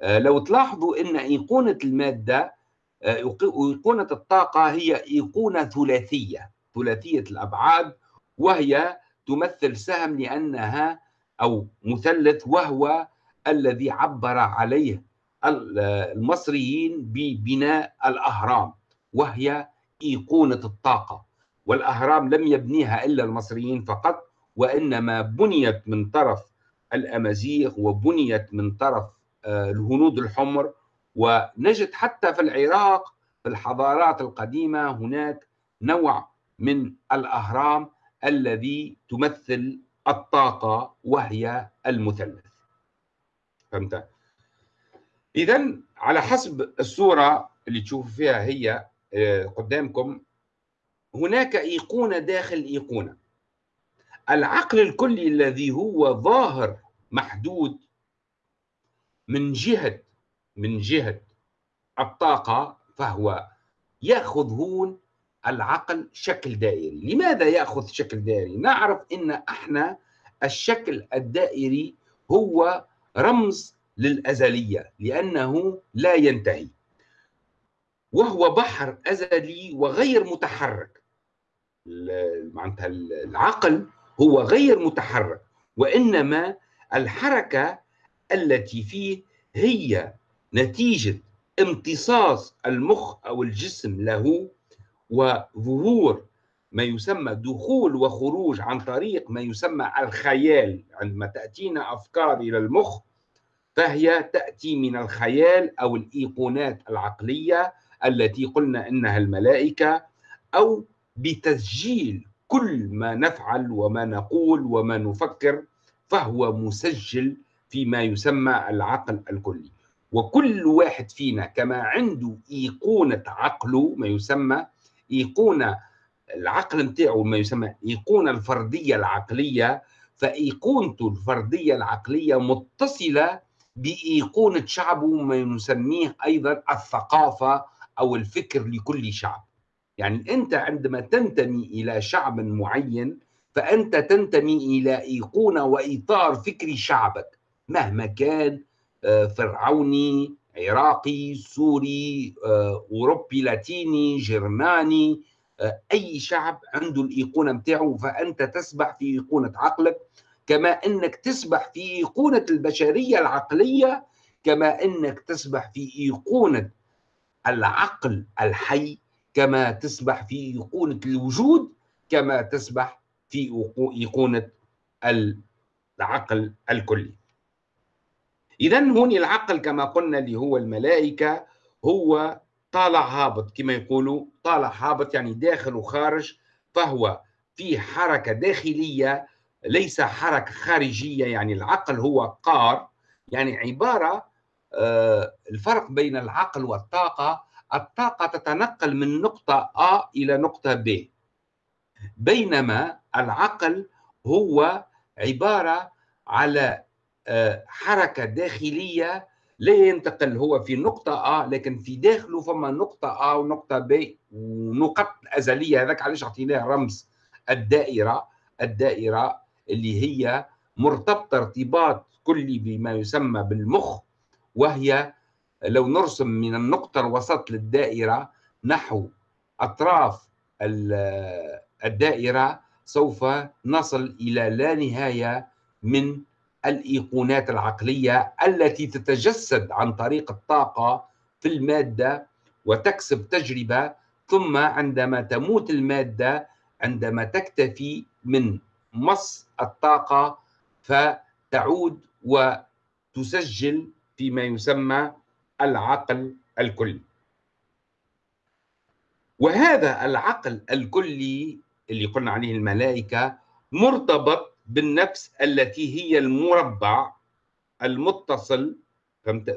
آه، لو تلاحظوا إن إيقونة المادة آه، إيقونة الطاقة هي إيقونة ثلاثية ثلاثية الأبعاد وهي تمثل سهم لأنها أو مثلث وهو الذي عبر عليه المصريين ببناء الأهرام وهي إيقونة الطاقة والأهرام لم يبنيها إلا المصريين فقط وإنما بنيت من طرف الأمازيغ وبنيت من طرف آه، الهنود الحمر. ونجد حتى في العراق في الحضارات القديمة هناك نوع من الأهرام الذي تمثل الطاقة وهي المثلث. فهمت؟ اذا على حسب الصورة اللي تشوفوا فيها هي آه، قدامكم هناك إيقونة داخل إيقونة. العقل الكلي الذي هو ظاهر محدود من جهة من جهة الطاقة فهو ياخذ هون العقل شكل دائري. لماذا يأخذ شكل دائري؟ نعرف إن أحنا الشكل الدائري هو رمز للأزلية لأنه لا ينتهي. وهو بحر أزلي وغير متحرك. معناتها العقل هو غير متحرك وإنما الحركة التي فيه هي نتيجة امتصاص المخ أو الجسم له وظهور ما يسمى دخول وخروج عن طريق ما يسمى الخيال. عندما تأتينا أفكار إلى المخ فهي تأتي من الخيال أو الإيقونات العقلية التي قلنا إنها الملائكة أو بتسجيل كل ما نفعل وما نقول وما نفكر فهو مسجل فيما يسمى العقل الكلي. وكل واحد فينا كما عنده إيقونة عقله ما يسمى إيقونة العقل نتاعو ما يسمى إيقونة الفردية العقلية فإيقونته الفردية العقلية متصلة بإيقونة شعبه ما نسميه أيضا الثقافة أو الفكر لكل شعب. يعني أنت عندما تنتمي إلى شعب معين فأنت تنتمي إلى ايقونه وإطار فكري شعبك مهما كان آه، فرعوني عراقي سوري آه، أوروبي لاتيني جرماني آه، أي شعب عنده الإيقونة بتاعه فأنت تسبح في إيقونة عقلك كما أنك تسبح في إيقونة البشرية العقلية كما أنك تسبح في إيقونة العقل الحي كما تسبح في إيقونة الوجود كما تسبح في إيقونة العقل الكلي. اذا هون العقل كما قلنا اللي هو الملائكة هو طالع هابط. كما يقولوا طالع هابط يعني داخل وخارج فهو في حركة داخلية ليس حركة خارجية. يعني العقل هو قار يعني عبارة آه، الفرق بين العقل والطاقة الطاقة تتنقل من نقطة A إلى نقطة B. بينما العقل هو عبارة على آه، حركة داخلية لا ينتقل هو في نقطة A لكن في داخله فما نقطة A ونقطة B ونقط أزلية. هذاك علاش أعطيناه رمز الدائرة الدائرة اللي هي مرتبطة ارتباط كلي بما يسمى بالمخ وهي لو نرسم من النقطة الوسط للدائرة نحو أطراف الدائرة سوف نصل إلى لا نهاية من الإيقونات العقلية التي تتجسد عن طريق الطاقة في المادة وتكسب تجربة ثم عندما تموت المادة عندما تكتفي من مص الطاقة فتعود وتسجل فيما يسمى العقل الكلي. وهذا العقل الكلي اللي قلنا عليه الملائكة مرتبط بالنفس التي هي المربع المتصل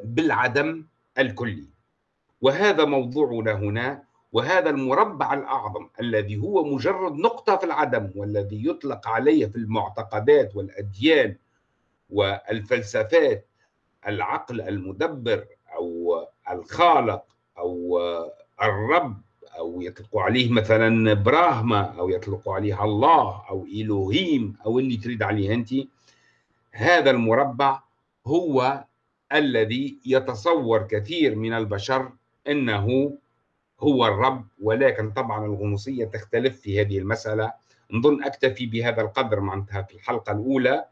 بالعدم الكلي. وهذا موضوعنا هنا وهذا المربع الأعظم الذي هو مجرد نقطة في العدم والذي يطلق عليه في المعتقدات والأديان والفلسفات العقل المدبر أو الخالق أو الرب أو يطلقوا عليه مثلا براهما أو يطلقوا عليه الله أو إلهيم أو اللي تريد عليه أنت. هذا المربع هو الذي يتصور كثير من البشر أنه هو الرب ولكن طبعا الغنوصية تختلف في هذه المسألة. نظن أكتفي بهذا القدر معناتها في الحلقة الأولى. آه،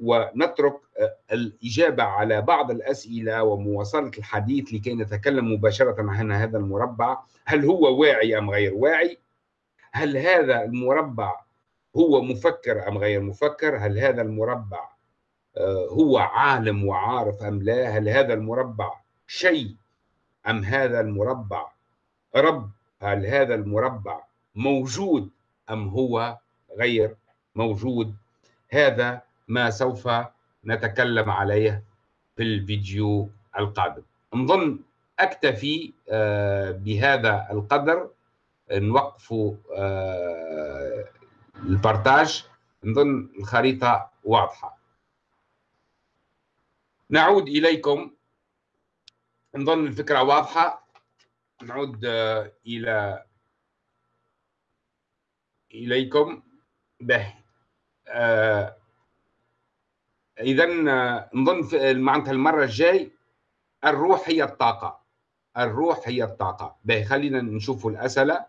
ونترك آه، الإجابة على بعض الأسئلة ومواصلة الحديث لكي نتكلم مباشرة عن هذا المربع. هل هو واعي أم غير واعي؟ هل هذا المربع هو مفكر أم غير مفكر؟ هل هذا المربع آه، هو عالم وعارف أم لا؟ هل هذا المربع شيء أم هذا المربع رب؟ هل هذا المربع موجود أم هو غير موجود؟ هذا ما سوف نتكلم عليه في الفيديو القادم. نظن أكتفي آه، بهذا القدر نوقف آه، البارتاج. نظن الخريطة واضحة. نعود إليكم. نظن الفكرة واضحة. نعود آه، إلى إليكم. به. آه إذا آه، نظن معناتها المرة الجاي الروح هي الطاقة. الروح هي الطاقة. به خلينا نشوف الأسئلة.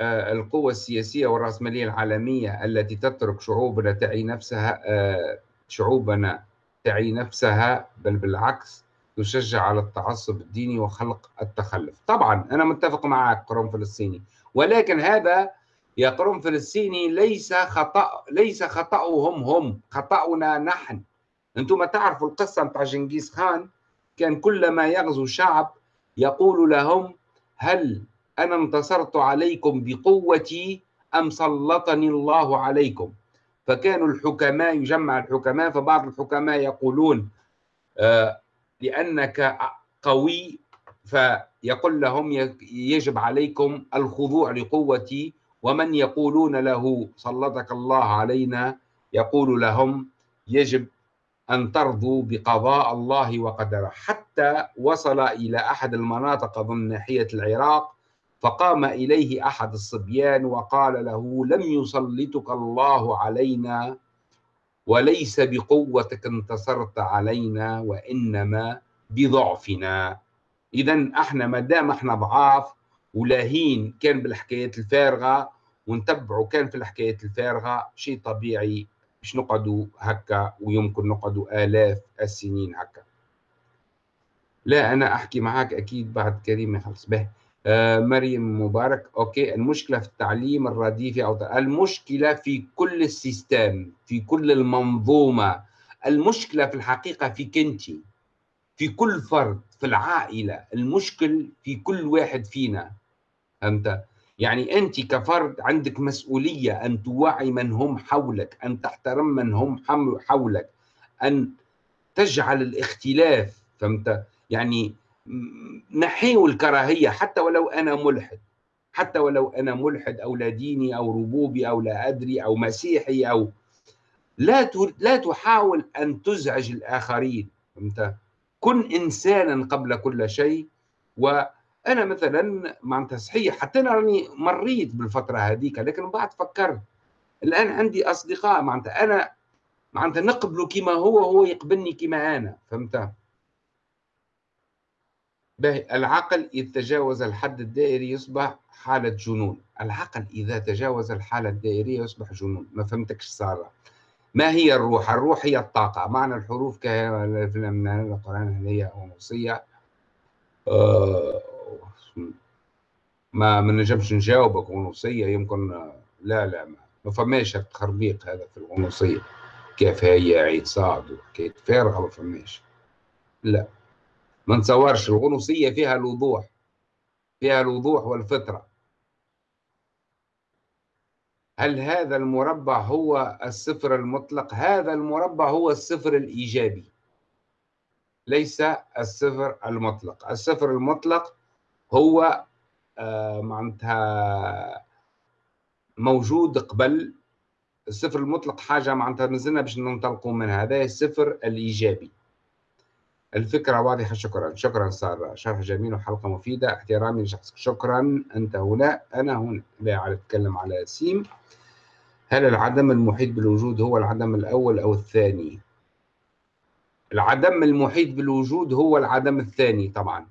آه القوة السياسية والرأسمالية العالمية التي تترك شعوبنا تعي نفسها آه شعوبنا تعي نفسها بل بالعكس تشجع على التعصب الديني وخلق التخلف. طبعا أنا متفق معك قرون فلسطيني. ولكن هذا يا قرون فلسطيني ليس خطأ ليس خطأهم هم خطأنا نحن. أنتم تعرفوا القصة بتاع جنكيز خان؟ كان كلما يغزو شعب يقول لهم هل أنا انتصرت عليكم بقوتي أم سلطني الله عليكم؟ فكانوا الحكماء يجمع الحكماء فبعض الحكماء يقولون آه لأنك قوي. فيقول لهم يجب عليكم الخضوع لقوتي ومن يقولون له سلطك الله علينا يقول لهم يجب أن ترضوا بقضاء الله وقدره. حتى وصل إلى أحد المناطق ضمن ناحية العراق فقام إليه أحد الصبيان وقال له لم يسلطك الله علينا وليس بقوتك انتصرت علينا وإنما بضعفنا. إذا إحنا ما دام إحنا ضعاف ولاهين كان بالحكايات الفارغة ونتبعوا كان في الحكايات الفارغة شيء طبيعي مش نقعدوا هكا ويمكن نقعدوا آلاف السنين هكا. لا أنا أحكي معك أكيد بعد كريم يخلص. به. آه مريم مبارك. OK. المشكلة في التعليم الرديفي أو المشكلة في كل ال système في كل المنظومة. المشكلة في الحقيقة في كنتي في كل فرد في العائلة. المشكل في كل واحد فينا. فهمت يعني أنت كفرد عندك مسؤولية أن توعي من هم حولك أن تحترم من هم حولك أن تجعل الاختلاف فهمت؟ يعني نحيوا الكراهية حتى ولو أنا ملحد حتى ولو أنا ملحد أو لا ديني أو ربوبي أو لا أدري أو مسيحي أو لا لا تحاول أن تزعج الآخرين فهمت؟ كن إنسانا قبل كل شيء وأنا مثلا معناتها صحيح حتى أنا راني مريت بالفترة هذيك لكن بعد فكرت. الآن عندي أصدقاء معناتها أنا معناتها نقبله كما هو وهو يقبلني كما أنا فهمت؟ العقل إذا تجاوز الحد الدائري يصبح حالة جنون. العقل إذا تجاوز الحالة الدائرية يصبح جنون. ما فهمتكش صار ما هي الروح؟ الروح هي الطاقة. معنى الحروف من القرآن هي ونصية آه، ما ما نجمش نجاوبك ونصية يمكن لا لا ما, ما فماش التخربيق هذا في الغنوصية. كيف هي عيد صعد وحكاية فارغة ما فماش. لا ما نتصورش الغنوصية فيها الوضوح فيها الوضوح والفطرة. هل هذا المربع هو الصفر المطلق؟ هذا المربع هو الصفر الإيجابي. ليس الصفر المطلق. الصفر المطلق هو معناتها موجود قبل. الصفر المطلق حاجة معناتها مازلنا باش ننطلقوا منها هذا الصفر الإيجابي. الفكرة واضحة شكرا. شكرا سارة. شرح جميل وحلقة مفيدة. احترامي لشخصك. شكرا. أنت هنا. أنا هنا. لا على أتكلم على سيم. هل العدم المحيط بالوجود هو العدم الأول أو الثاني؟ العدم المحيط بالوجود هو العدم الثاني طبعا.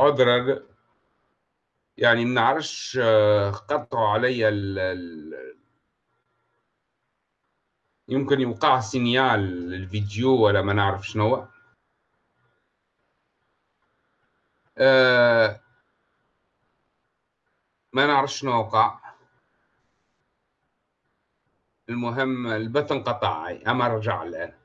عذرا. يعني ما نعرفش آه، قطعوا علي ال ال يمكن يوقع سينيال الفيديو ولا ما نعرف شنو أه ما نعرف شنو وقع. المهم البث انقطع أما رجع الآن.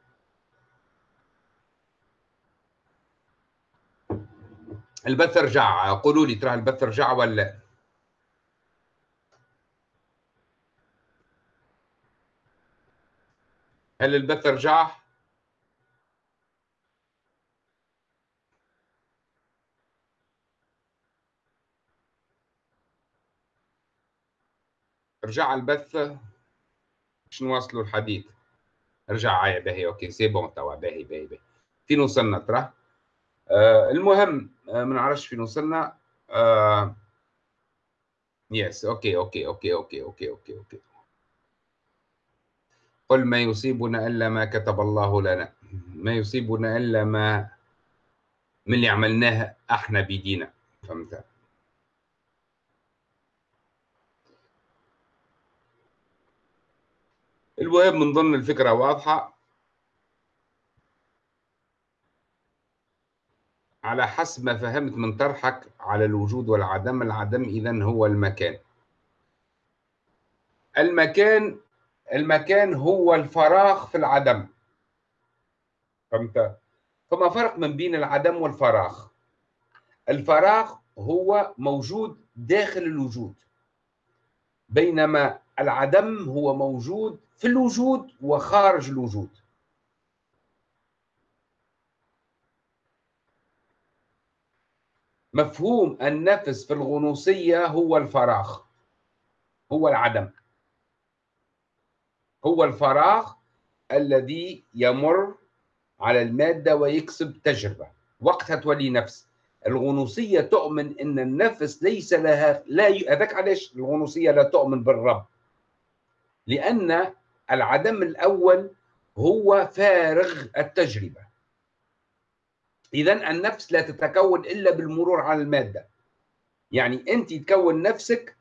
البث رجع قولوا لي ترى البث رجع ولا؟ هل البث رجع رجع البث. باش نواصلوا الحديث. رجع باهي OK c'est bon توا باهي باهي باهي فين وصلنا ترى؟ آه المهم آه ما نعرفش فين وصلنا. آه yes OK OK OK OK OK OK OK قل ما يصيبنا إلا ما كتب الله لنا. ما يصيبنا إلا ما من اللي عملناه أحنا بيدينا فهمت؟ المهم من ضمن الفكرة واضحة على حسب ما فهمت من طرحك على الوجود والعدم العدم إذا هو المكان. المكان المكان هو الفراغ في العدم. فهمت؟ فما فرق من بين العدم والفراغ؟ الفراغ هو موجود داخل الوجود بينما العدم هو موجود في الوجود وخارج الوجود. مفهوم النفس في الغنوصية هو الفراغ هو العدم. هو الفراغ الذي يمر على المادة ويكسب تجربة. وقتها تولي نفس. الغنوصية تؤمن أن النفس ليس لها لا ي... هذاك علاش الغنوصية لا تؤمن بالرب؟ لأن العدم الأول هو فارغ التجربة. إذا النفس لا تتكون إلا بالمرور على المادة. يعني أنت تكون نفسك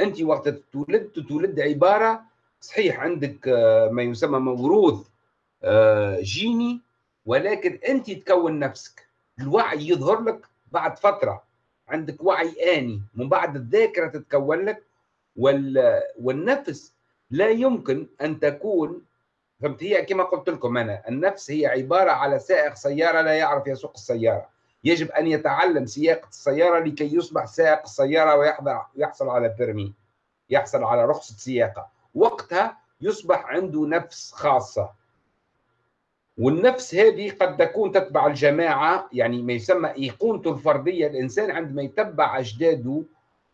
أنت وقت تولد تولد عبارة صحيح عندك آه، ما يسمى موروث آه، جيني ولكن أنت تكون نفسك. الوعي يظهر لك بعد فترة. عندك وعي آني. من بعد الذاكرة تتكون لك وال... والنفس لا يمكن أن تكون فهمت؟ هي كما قلت لكم أنا النفس هي عبارة على سائق سيارة لا يعرف يسوق السيارة. يجب أن يتعلم سياقه السيارة لكي يصبح سائق السيارة ويحضر يحصل على بيرمي يحصل على رخصة سياقة. وقتها يصبح عنده نفس خاصة. والنفس هذه قد تكون تتبع الجماعة يعني ما يسمى إيقونته الفردية. الإنسان عندما يتبع أجداده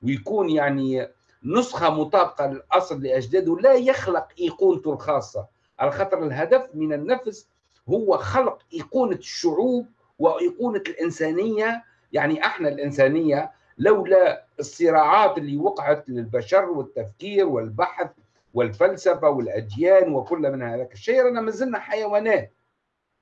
ويكون يعني نسخة مطابقة للأصل لأجداده لا يخلق إيقونته الخاصة. على خاطر الهدف من النفس هو خلق إيقونة الشعوب وإيقونة الإنسانية. يعني إحنا الإنسانية لولا الصراعات اللي وقعت للبشر والتفكير والبحث والفلسفة والأديان وكل من هذا الشيء لنا ما زلنا حيوانات.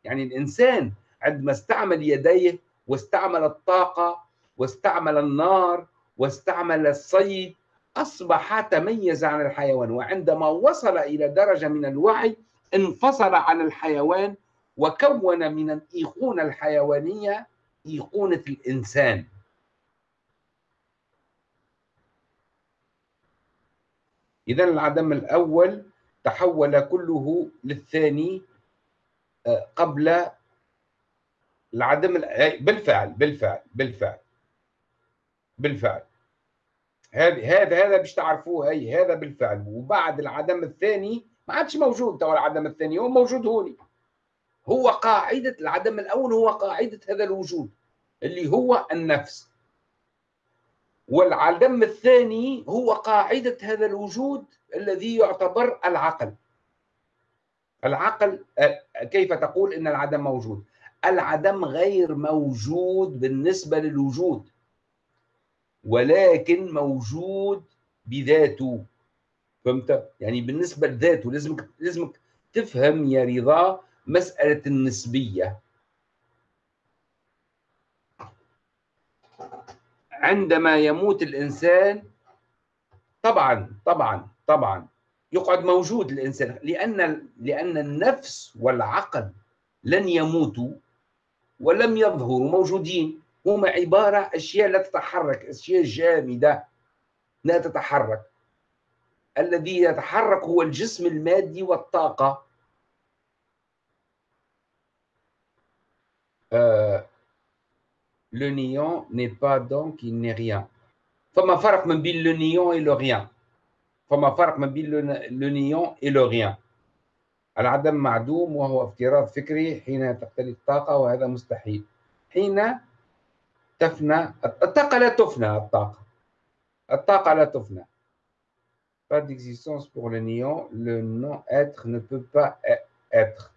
يعني الإنسان عندما استعمل يديه واستعمل الطاقة واستعمل النار واستعمل الصيد أصبح تميز عن الحيوان وعندما وصل إلى درجة من الوعي انفصل عن الحيوان وكون من الإيقونة الحيوانية إيقونة الإنسان. إذا العدم الأول تحول كله للثاني قبل العدم بالفعل بالفعل بالفعل بالفعل. هذا هذا هذا باش تعرفوه هي هذا بالفعل. وبعد العدم الثاني ما عادش موجود. توا العدم الثاني هو موجود هوني هو قاعدة العدم الأول هو قاعدة هذا الوجود اللي هو النفس. والعدم الثاني هو قاعدة هذا الوجود الذي يعتبر العقل. العقل كيف تقول إن العدم موجود؟ العدم غير موجود بالنسبة للوجود. ولكن موجود بذاته. فهمت؟ يعني بالنسبة لذاته لازمك لازمك تفهم يا رضا مسألة النسبية. عندما يموت الإنسان طبعا طبعا طبعا يقعد موجود الإنسان لأن لأن النفس والعقل لن يموتوا ولم يظهروا موجودين. هما عبارة أشياء لا تتحرك أشياء جامدة لا تتحرك. الذي يتحرك هو الجسم المادي le néant n'est pas donc il n'est rien. فما فرق من بين le néant et le rien فما فرق ما بين لو نيون اي لو ريان العدم معدوم وهو افتراض فكري حين تختلف الطاقة وهذا مستحيل. حين تفنى الطاقة لا تفنى الطاقة. الطاقة لا تفنى. Pas d'existence pour le néant. Le non-être ne peut pas être.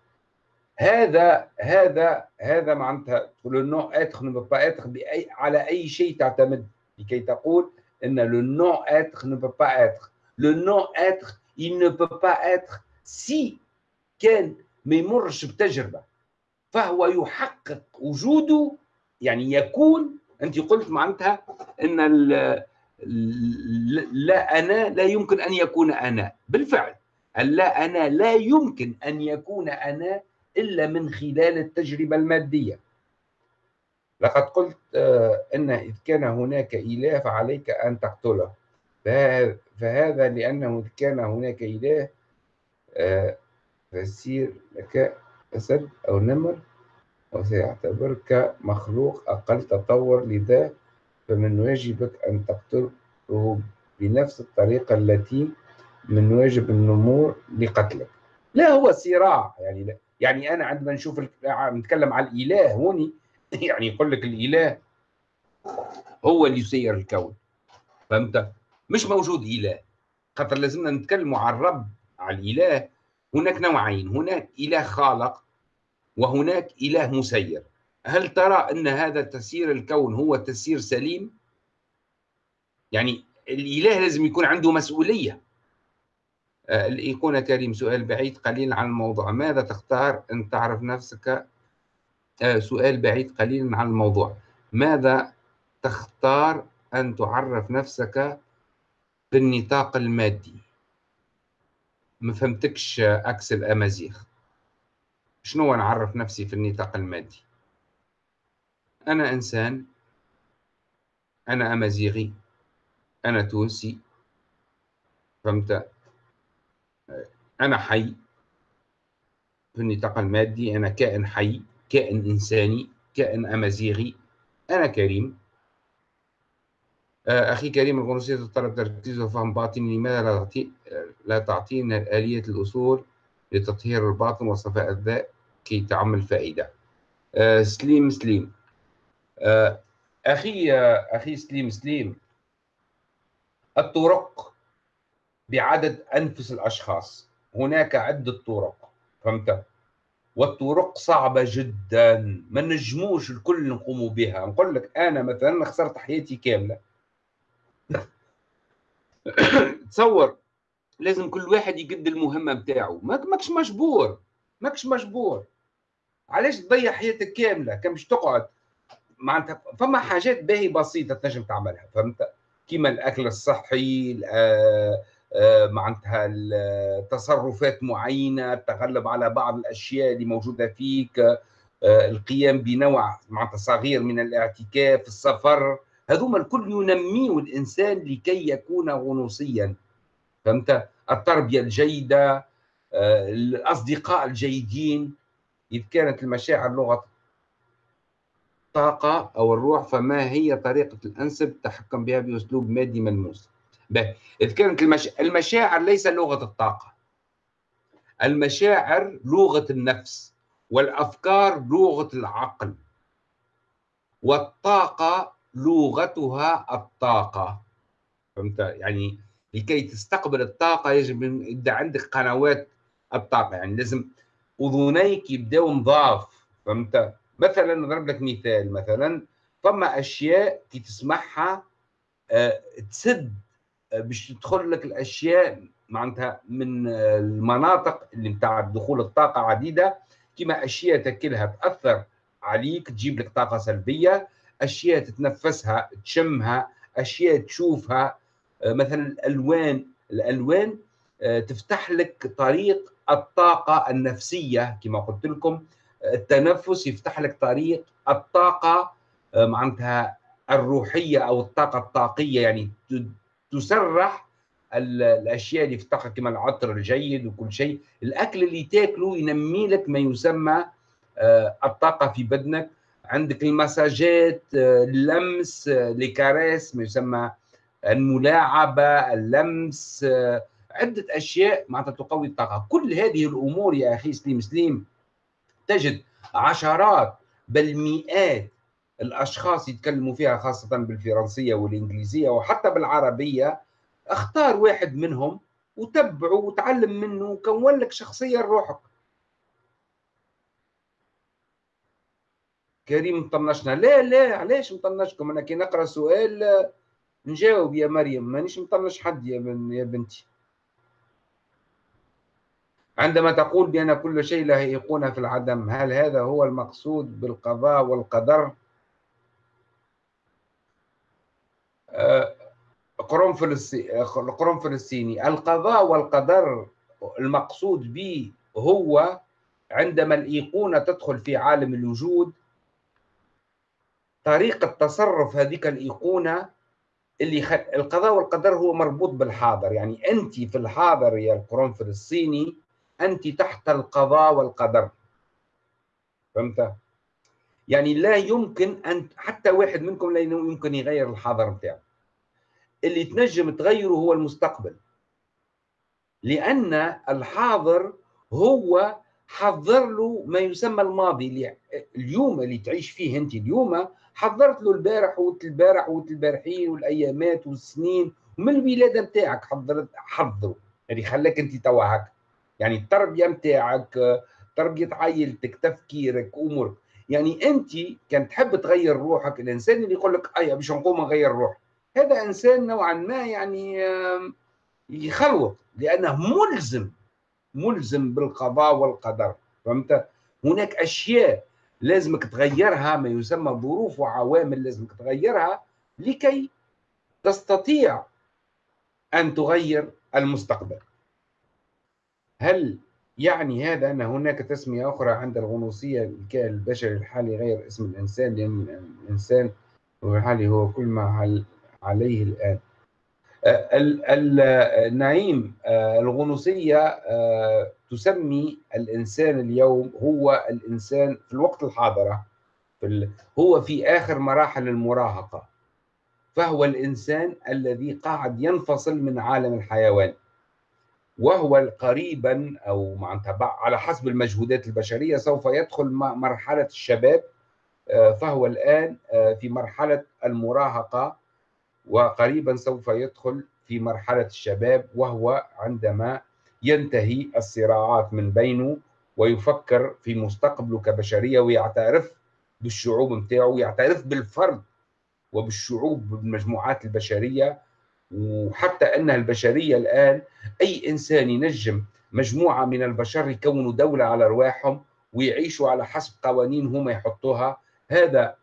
هذا هذا هذا معناتها لو نو اتر ne peut pas être بأي على أي شيء تعتمد لكي تقول أن le non-être ne peut pas être. Le non-être, il ne peut pas être si كان ما يمرش بتجربه فهو يحقق وجوده يعني يكون أنت قلت معناتها إن لا أنا لا يمكن أن يكون أنا. بالفعل. اللا أنا لا يمكن أن يكون أنا إلا من خلال التجربة المادية. لقد قلت آه، إن إذ كان هناك إله فعليك أن تقتله. فهذا لأنه إذ كان هناك إله آه، فسير لك أسد أو نمر. وسيعتبرك مخلوق أقل تطور لذا فمن واجبك أن تقتله بنفس الطريقة التي من واجب النمور لقتلك. لا هو صراع يعني لا يعني أنا عندما نشوف نتكلم على الإله هوني يعني يقول لك الإله هو اللي يسير الكون. فهمت؟ مش موجود إله. خاطر لازمنا نتكلموا على الرب على الإله. هناك نوعين هناك إله خالق وهناك إله مسير. هل ترى أن هذا تسيير الكون هو تسيير سليم؟ يعني الإله لازم يكون عنده مسؤولية. آه، الأيقونة كريم سؤال بعيد قليلا عن الموضوع. ماذا تختار أن تعرف نفسك؟ آه، سؤال بعيد قليلا عن الموضوع. ماذا تختار أن تعرف نفسك في النطاق المادي؟ ما فهمتكش عكس الأمازيغ شنو نعرف نفسي في النطاق المادي؟ أنا إنسان أنا أمازيغي أنا تونسي فهمت؟ أنا حي في النطاق المادي أنا كائن حي كائن إنساني كائن أمازيغي أنا كريم. آه، أخي كريم الغنوصية تتطلب تركيز وفهم باطني لماذا لا لا تعطينا آلية الأصول لتطهير الباطن وصفاء الذات؟ كي تعمل فائدة. آه، سليم سليم. آه، أخي أخي سليم سليم. الطرق بعدد أنفس الأشخاص. هناك عدة طرق فهمت؟ والطرق صعبة جدا. ما نجموش الكل نقوم بها. نقول لك أنا مثلا خسرت حياتي كاملة. تصور لازم كل واحد يقد المهمة بتاعه. ماكش مجبور. ماكش مجبور. علاش تضيع حياتك كاملة؟ كم باش تقعد. معناتها فما حاجات باهي بسيطة تنجم تعملها فهمت؟ كيما الأكل الصحي آه آه، معناتها تصرفات معينة التغلب على بعض الأشياء اللي موجودة فيك آه، القيام بنوع معناتها صغير من الاعتكاف السفر. هذوما الكل ينميه الإنسان لكي يكون غنوصيا فهمت؟ التربية الجيدة الأصدقاء الجيدين. إذ كانت المشاعر لغة الطاقه أو الروح فما هي طريقة الأنسب التحكم بها بأسلوب مادي ملموس؟ إذ كانت المش... المشاعر ليس لغة الطاقة. المشاعر لغة النفس والأفكار لغة العقل. والطاقة لغتها الطاقة. فهمت؟ يعني لكي تستقبل الطاقة يجب أن عندك قنوات الطاقة. يعني لازم أذنيك يبداو نضاف فهمت؟ مثلا نضرب لك مثال مثلا فما أشياء كي تسمعها أه تسد باش تدخل لك الأشياء معناتها من المناطق اللي بتاع دخول الطاقة عديدة. كما أشياء تاكلها تأثر عليك تجيب لك طاقة سلبية أشياء تتنفسها تشمها أشياء تشوفها آه، مثلا الألوان الألوان آه، تفتح لك طريق الطاقة النفسية كما قلت لكم التنفس يفتح لك طريق الطاقة آه، معناتها الروحية أو الطاقة الطاقية يعني تسرح الأشياء اللي في الطاقه كما العطر الجيد وكل شيء. الأكل اللي تاكله ينمي لك ما يسمى آه، الطاقة في بدنك. عندك المساجات آه، اللمس لكاريس ما يسمى الملاعبة اللمس عدة أشياء معناتها تقوي الطاقه كل هذه الأمور يا أخي سليم سليم تجد عشرات بل مئات الأشخاص يتكلموا فيها خاصة بالفرنسية والإنجليزية وحتى بالعربية. اختار واحد منهم وتبعه وتعلم منه وكون لك شخصيه لروحك كريم مطنشنا. لا لا علاش مطنشكم؟ أنا كي نقرأ سؤال نجاوب يا مريم. مانيش مطنش حد يا, بن يا بنتي. عندما تقول بأن كل شيء له أيقونة في العدم هل هذا هو المقصود بالقضاء والقدر؟ آه، قرون فلسطيني. القضاء والقدر المقصود به هو عندما الأيقونة تدخل في عالم الوجود طريقة تصرف هذيك الأيقونة اللي خ... القضاء والقدر هو مربوط بالحاضر. يعني أنت في الحاضر يا القرون الصيني أنت تحت القضاء والقدر. فهمت؟ يعني لا يمكن أن حتى واحد منكم لا يمكن يغير الحاضر بتاعه اللي تنجم تغيره هو المستقبل. لأن الحاضر هو حضر له ما يسمى الماضي اليوم اللي تعيش فيه أنت اليوم حضرت له البارح وقت البارح وقت البارحين والأيامات والسنين ومن الولادة نتاعك حضرت حضره يعني خلاك أنت توا هكا. يعني التربية نتاعك تربية عائلتك تفكيرك أمورك. يعني أنت كان تحب تغير روحك الإنسان اللي يقول لك اي باش نقوم نغير روحي. هذا إنسان نوعا ما يعني يخلوط لأنه ملزم ملزم بالقضاء والقدر. فهمت؟ هناك أشياء لازمك تغيرها ما يسمى ظروف وعوامل لازمك تغيرها لكي تستطيع أن تغير المستقبل. هل يعني هذا أن هناك تسمية أخرى عند الغنوصية الكائن البشري الحالي غير اسم الإنسان؟ لأن الإنسان الحالي هو كل ما عليه الآن. النعيم الغنوصية تسمي الإنسان اليوم هو الإنسان في الوقت الحاضر هو في آخر مراحل المراهقة فهو الإنسان الذي قاعد ينفصل من عالم الحيوان. وهو قريبا أو معناتها على حسب المجهودات البشرية سوف يدخل مرحلة الشباب آه، فهو الآن في مرحلة المراهقة وقريبا سوف يدخل في مرحلة الشباب وهو عندما ينتهي الصراعات من بينه ويفكر في مستقبله كبشرية ويعترف بالشعوب متاعه ويعترف بالفرد وبالشعوب بالمجموعات البشرية وحتى أن البشرية الآن أي إنسان ينجم مجموعة من البشر يكونوا دولة على أرواحهم ويعيشوا على حسب قوانين هم يحطوها هذا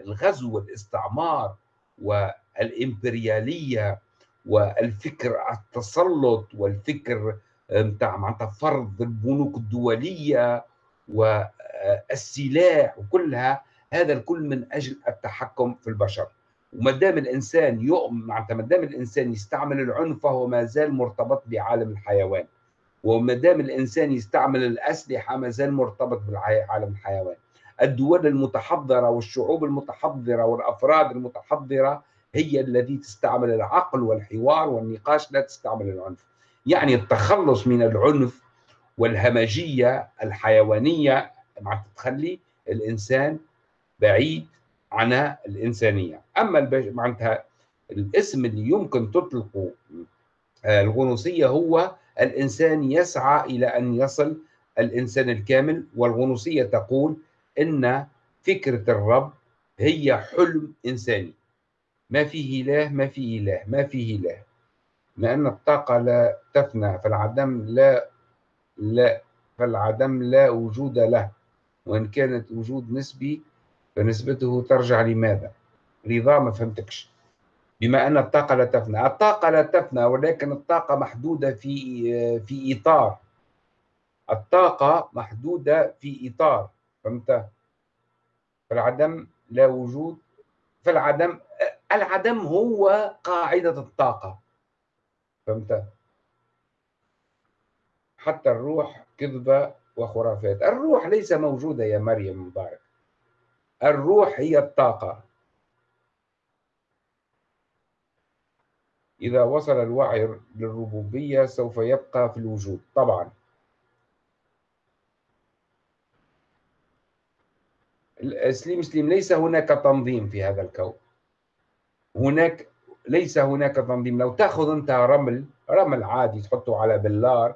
الغزو والاستعمار والإمبريالية والفكر التسلط والفكر نتاع معناتها فرض البنوك الدولية والسلاح وكلها هذا الكل من أجل التحكم في البشر. وما دام الإنسان يؤمن ما دام الإنسان يستعمل العنف فهو ما زال مرتبط بعالم الحيوان. وما دام الإنسان يستعمل الأسلحة ما زال مرتبط بعالم الحيوان. الدول المتحضرة والشعوب المتحضرة والأفراد المتحضرة هي التي تستعمل العقل والحوار والنقاش لا تستعمل العنف. يعني التخلص من العنف والهمجية الحيوانية مع تخلي الإنسان بعيد عن الإنسانية. أما معناتها الاسم اللي يمكن تطلقه آه، الغنوصية هو الإنسان يسعى إلى أن يصل الإنسان الكامل والغنوصية تقول إن فكرة الرب هي حلم إنساني. ما فيه إله ما فيه إله ما فيه إله. لأن الطاقة لا تفنى فالعدم لا لا فالعدم لا وجود له. وإن كانت وجود نسبي فنسبته ترجع لماذا؟ رضا ما فهمتكش. بما أن الطاقة لا تفنى. الطاقة لا تفنى ولكن الطاقة محدودة في في إطار. الطاقة محدودة في إطار. فهمت؟ فالعدم لا وجود. فالعدم العدم هو قاعدة الطاقة. فهمت؟ حتى الروح كذبة وخرافات. الروح ليس موجودة يا مريم مبارك. الروح هي الطاقة. إذا وصل الوعي للربوبية سوف يبقى في الوجود طبعا. سليم سليم ليس هناك تنظيم في هذا الكون. هناك ليس هناك تنظيم. لو تأخذ أنت رمل رمل عادي تحطه على بلار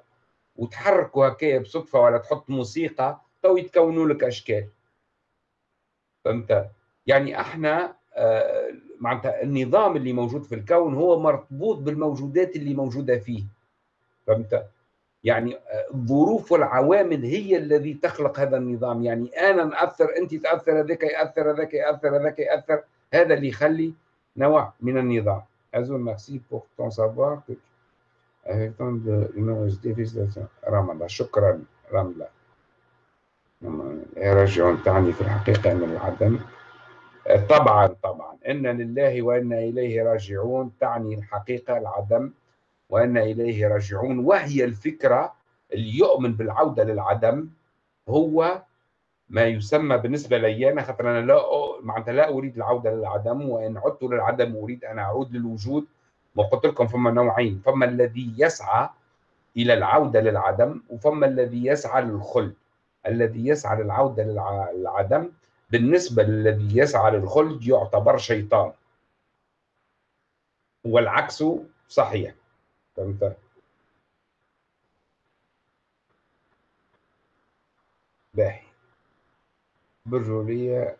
وتحركه هكايا بصدفة ولا تحط موسيقى تو يتكونوا لك أشكال. فهمت؟ يعني إحنا آه معناتها النظام اللي موجود في الكون هو مربوط بالموجودات اللي موجودة فيه. فهمت؟ يعني الظروف والعوامل هي الذي تخلق هذا النظام. يعني أنا ناثر أنت تأثر هذاك يأثر هذاك يأثر هذاك يأثر. هذا اللي يخلي نوع من النظام. ازول ميرسي بور تون سافوار avec tant de رمضة شكرا رملة يرجعون تعني في الحقيقة من العدم. طبعا طبعا إن لله وإنا إليه راجعون تعني الحقيقة العدم وإنا إليه راجعون. وهي الفكرة اللي يؤمن بالعودة للعدم هو ما يسمى بالنسبة لي أنا خاطر أنا لا معناتها لا أريد العودة للعدم وإن عدت للعدم أريد أن أعود للوجود. وقلت لكم فما نوعين فما الذي يسعى إلى العودة للعدم وفما الذي يسعى للخلد الذي يسعى للعودة للعدم بالنسبة للذي يسعى للخلد يعتبر شيطان. والعكس صحيح. فهمت؟ باهي. برجولية.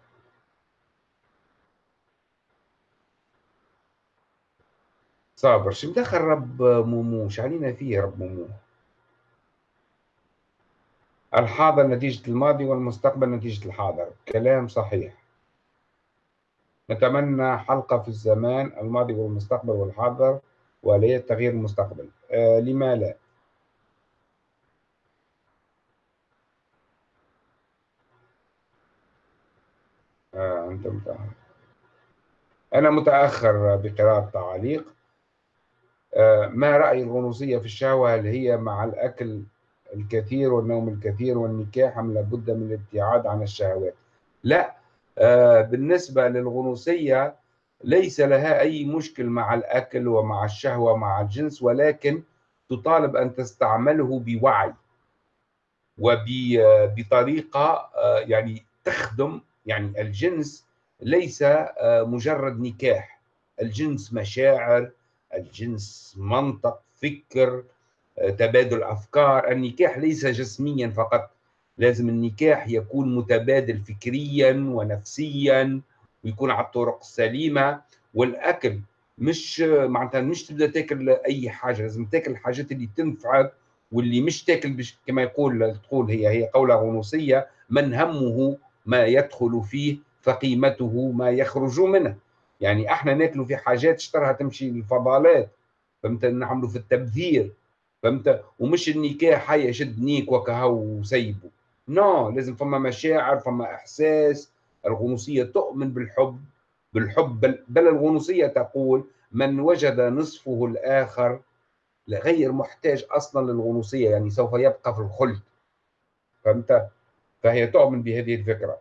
صابر شو مدخل رب مومو علينا فيه رب مومو الحاضر نتيجة الماضي والمستقبل نتيجة الحاضر. كلام صحيح. نتمنى حلقة في الزمان الماضي والمستقبل والحاضر وآلية تغيير المستقبل. آه لما لا. آه أنت متأخر. أنا متأخر بقراءة تعاليق آه ما رأي الغنوصية في الشهوة؟ هل هي مع الأكل الكثير والنوم الكثير والنكاح أم لابد من الابتعاد عن الشهوات؟ لا. آه بالنسبة للغنوصية ليس لها أي مشكل مع الأكل ومع الشهوة مع الجنس ولكن تطالب أن تستعمله بوعي وبطريقة آه، يعني تخدم يعني الجنس ليس آه، مجرد نكاح. الجنس مشاعر الجنس منطق فكر تبادل أفكار. النكاح ليس جسميا فقط لازم النكاح يكون متبادل فكريا ونفسيا ويكون على الطرق السليمة. والأكل مش معناتها مش تبدأ تاكل أي حاجة لازم تاكل الحاجات اللي تنفعك واللي مش تاكل بش كما يقول تقول هي هي قولة غنوصية من همه ما يدخل فيه فقيمته ما يخرج منه. يعني إحنا ناكلوا في حاجات اشترها تمشي للفضالات فهمت؟ نعملوا في التبذير. فهمت؟ ومش النكاح هيا شد نيك وكهو وسيبه نو. لازم فما مشاعر فما إحساس. الغنوصية تؤمن بالحب بالحب بل, بل الغنوصية تقول من وجد نصفه الآخر غير محتاج أصلا للغنوصية يعني سوف يبقى في الخلد. فهمت؟ فهي تؤمن بهذه الفكرة.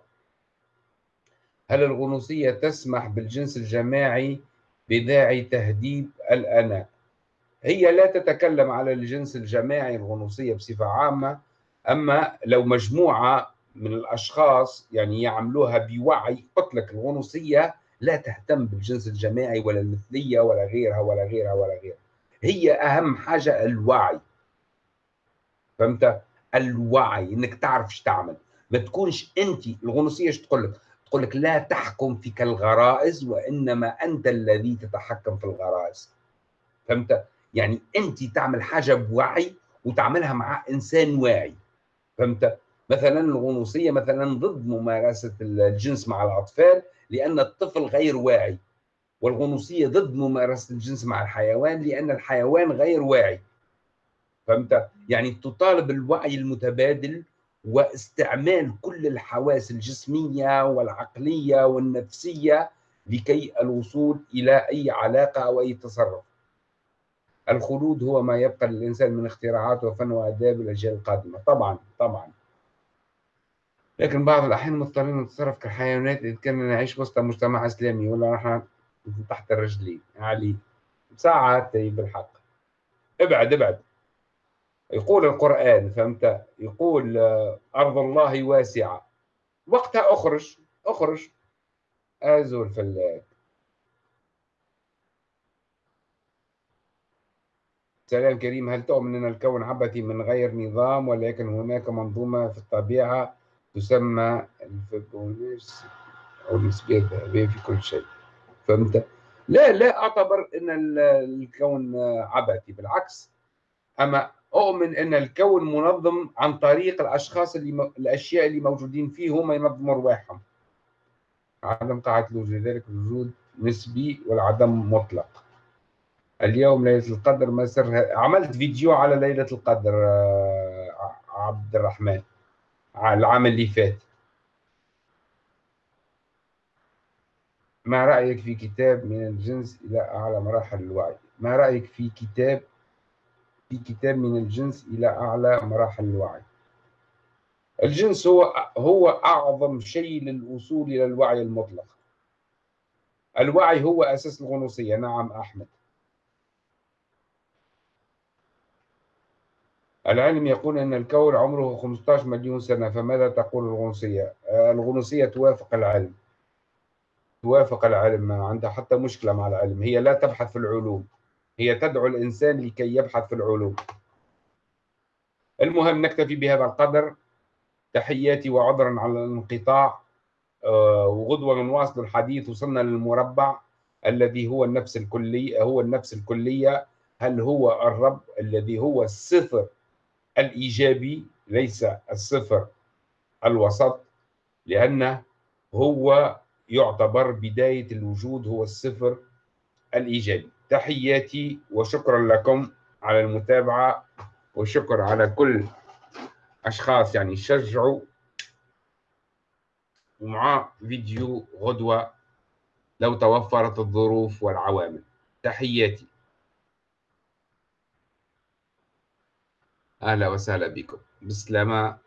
هل الغنوصية تسمح بالجنس الجماعي بداعي تهديد الأنا؟ هي لا تتكلم على الجنس الجماعي الغنوصية بصفة عامة أما لو مجموعة من الأشخاص يعني يعملوها بوعي قلت لك الغنوصية لا تهتم بالجنس الجماعي ولا المثلية ولا غيرها ولا غيرها ولا غيرها. هي أهم حاجة الوعي. فهمت؟ الوعي إنك تعرف إيش تعمل. ما تكونش أنت الغنوصية إيش تقول لك؟ تقول لك لا تحكم فيك الغرائز وإنما أنت الذي تتحكم في الغرائز. فهمت؟ يعني انت تعمل حاجة بوعي وتعملها مع إنسان واعي. فهمت؟ مثلا الغنوصية مثلا ضد ممارسة الجنس مع الأطفال لأن الطفل غير واعي. والغنوصية ضد ممارسة الجنس مع الحيوان لأن الحيوان غير واعي. فهمت؟ يعني تطالب الوعي المتبادل واستعمال كل الحواس الجسمية والعقلية والنفسية لكي الوصول إلى أي علاقة أو أي تصرف. الخلود هو ما يبقى للإنسان من اختراعات وفن وآداب الأجيال القادمة. طبعا طبعا. لكن بعض الأحيان مضطرين نتصرف كحيوانات إذا كنا نعيش وسط مجتمع إسلامي ولا نحن تحت الرجلين علي. ساعات بالحق. ابعد ابعد. يقول القرآن فهمت؟ يقول أرض الله واسعة. وقتها أخرج أخرج. أزول فلاك سلام كريم هل تؤمن أن الكون عبثي من غير نظام ولكن هناك منظومة في الطبيعة تسمى الفيبونيرس أو النسبية الذهبية في كل شيء؟ فهمت؟ لا لا أعتبر أن الكون عبثي. بالعكس أما أؤمن أن الكون منظم عن طريق الأشخاص اللي م... الأشياء اللي موجودين فيه هم ينظموا رواحهم عدم قاعدة الوجود لذلك الوجود نسبي والعدم مطلق. اليوم ليلة القدر ما سرها عملت فيديو على ليلة القدر آه، عبد الرحمن العام اللي فات. ما رأيك في كتاب من الجنس إلى أعلى مراحل الوعي؟ ما رأيك في كتاب في كتاب من الجنس إلى أعلى مراحل الوعي؟ الجنس هو هو أعظم شيء للوصول إلى الوعي المطلق. الوعي هو أساس الغنوصية. نعم أحمد. العلم يقول أن الكون عمره 15 مليون سنة فماذا تقول الغنوصية؟ الغنوصية توافق العلم. توافق العلم ما عندها حتى مشكلة مع العلم. هي لا تبحث في العلوم. هي تدعو الإنسان لكي يبحث في العلوم. المهم نكتفي بهذا القدر. تحياتي وعذرا على الانقطاع. آه، وغدوة نواصل الحديث وصلنا للمربع الذي هو النفس الكلية هو النفس الكلية. هل هو الرب الذي هو الصفر الإيجابي ليس الصفر الوسط لأنه هو يعتبر بداية الوجود هو الصفر الإيجابي. تحياتي وشكرا لكم على المتابعة وشكر على كل أشخاص يعني شجعوا ومع فيديو غدوة لو توفرت الظروف والعوامل. تحياتي. أهلا وسهلا بكم. بسلامة.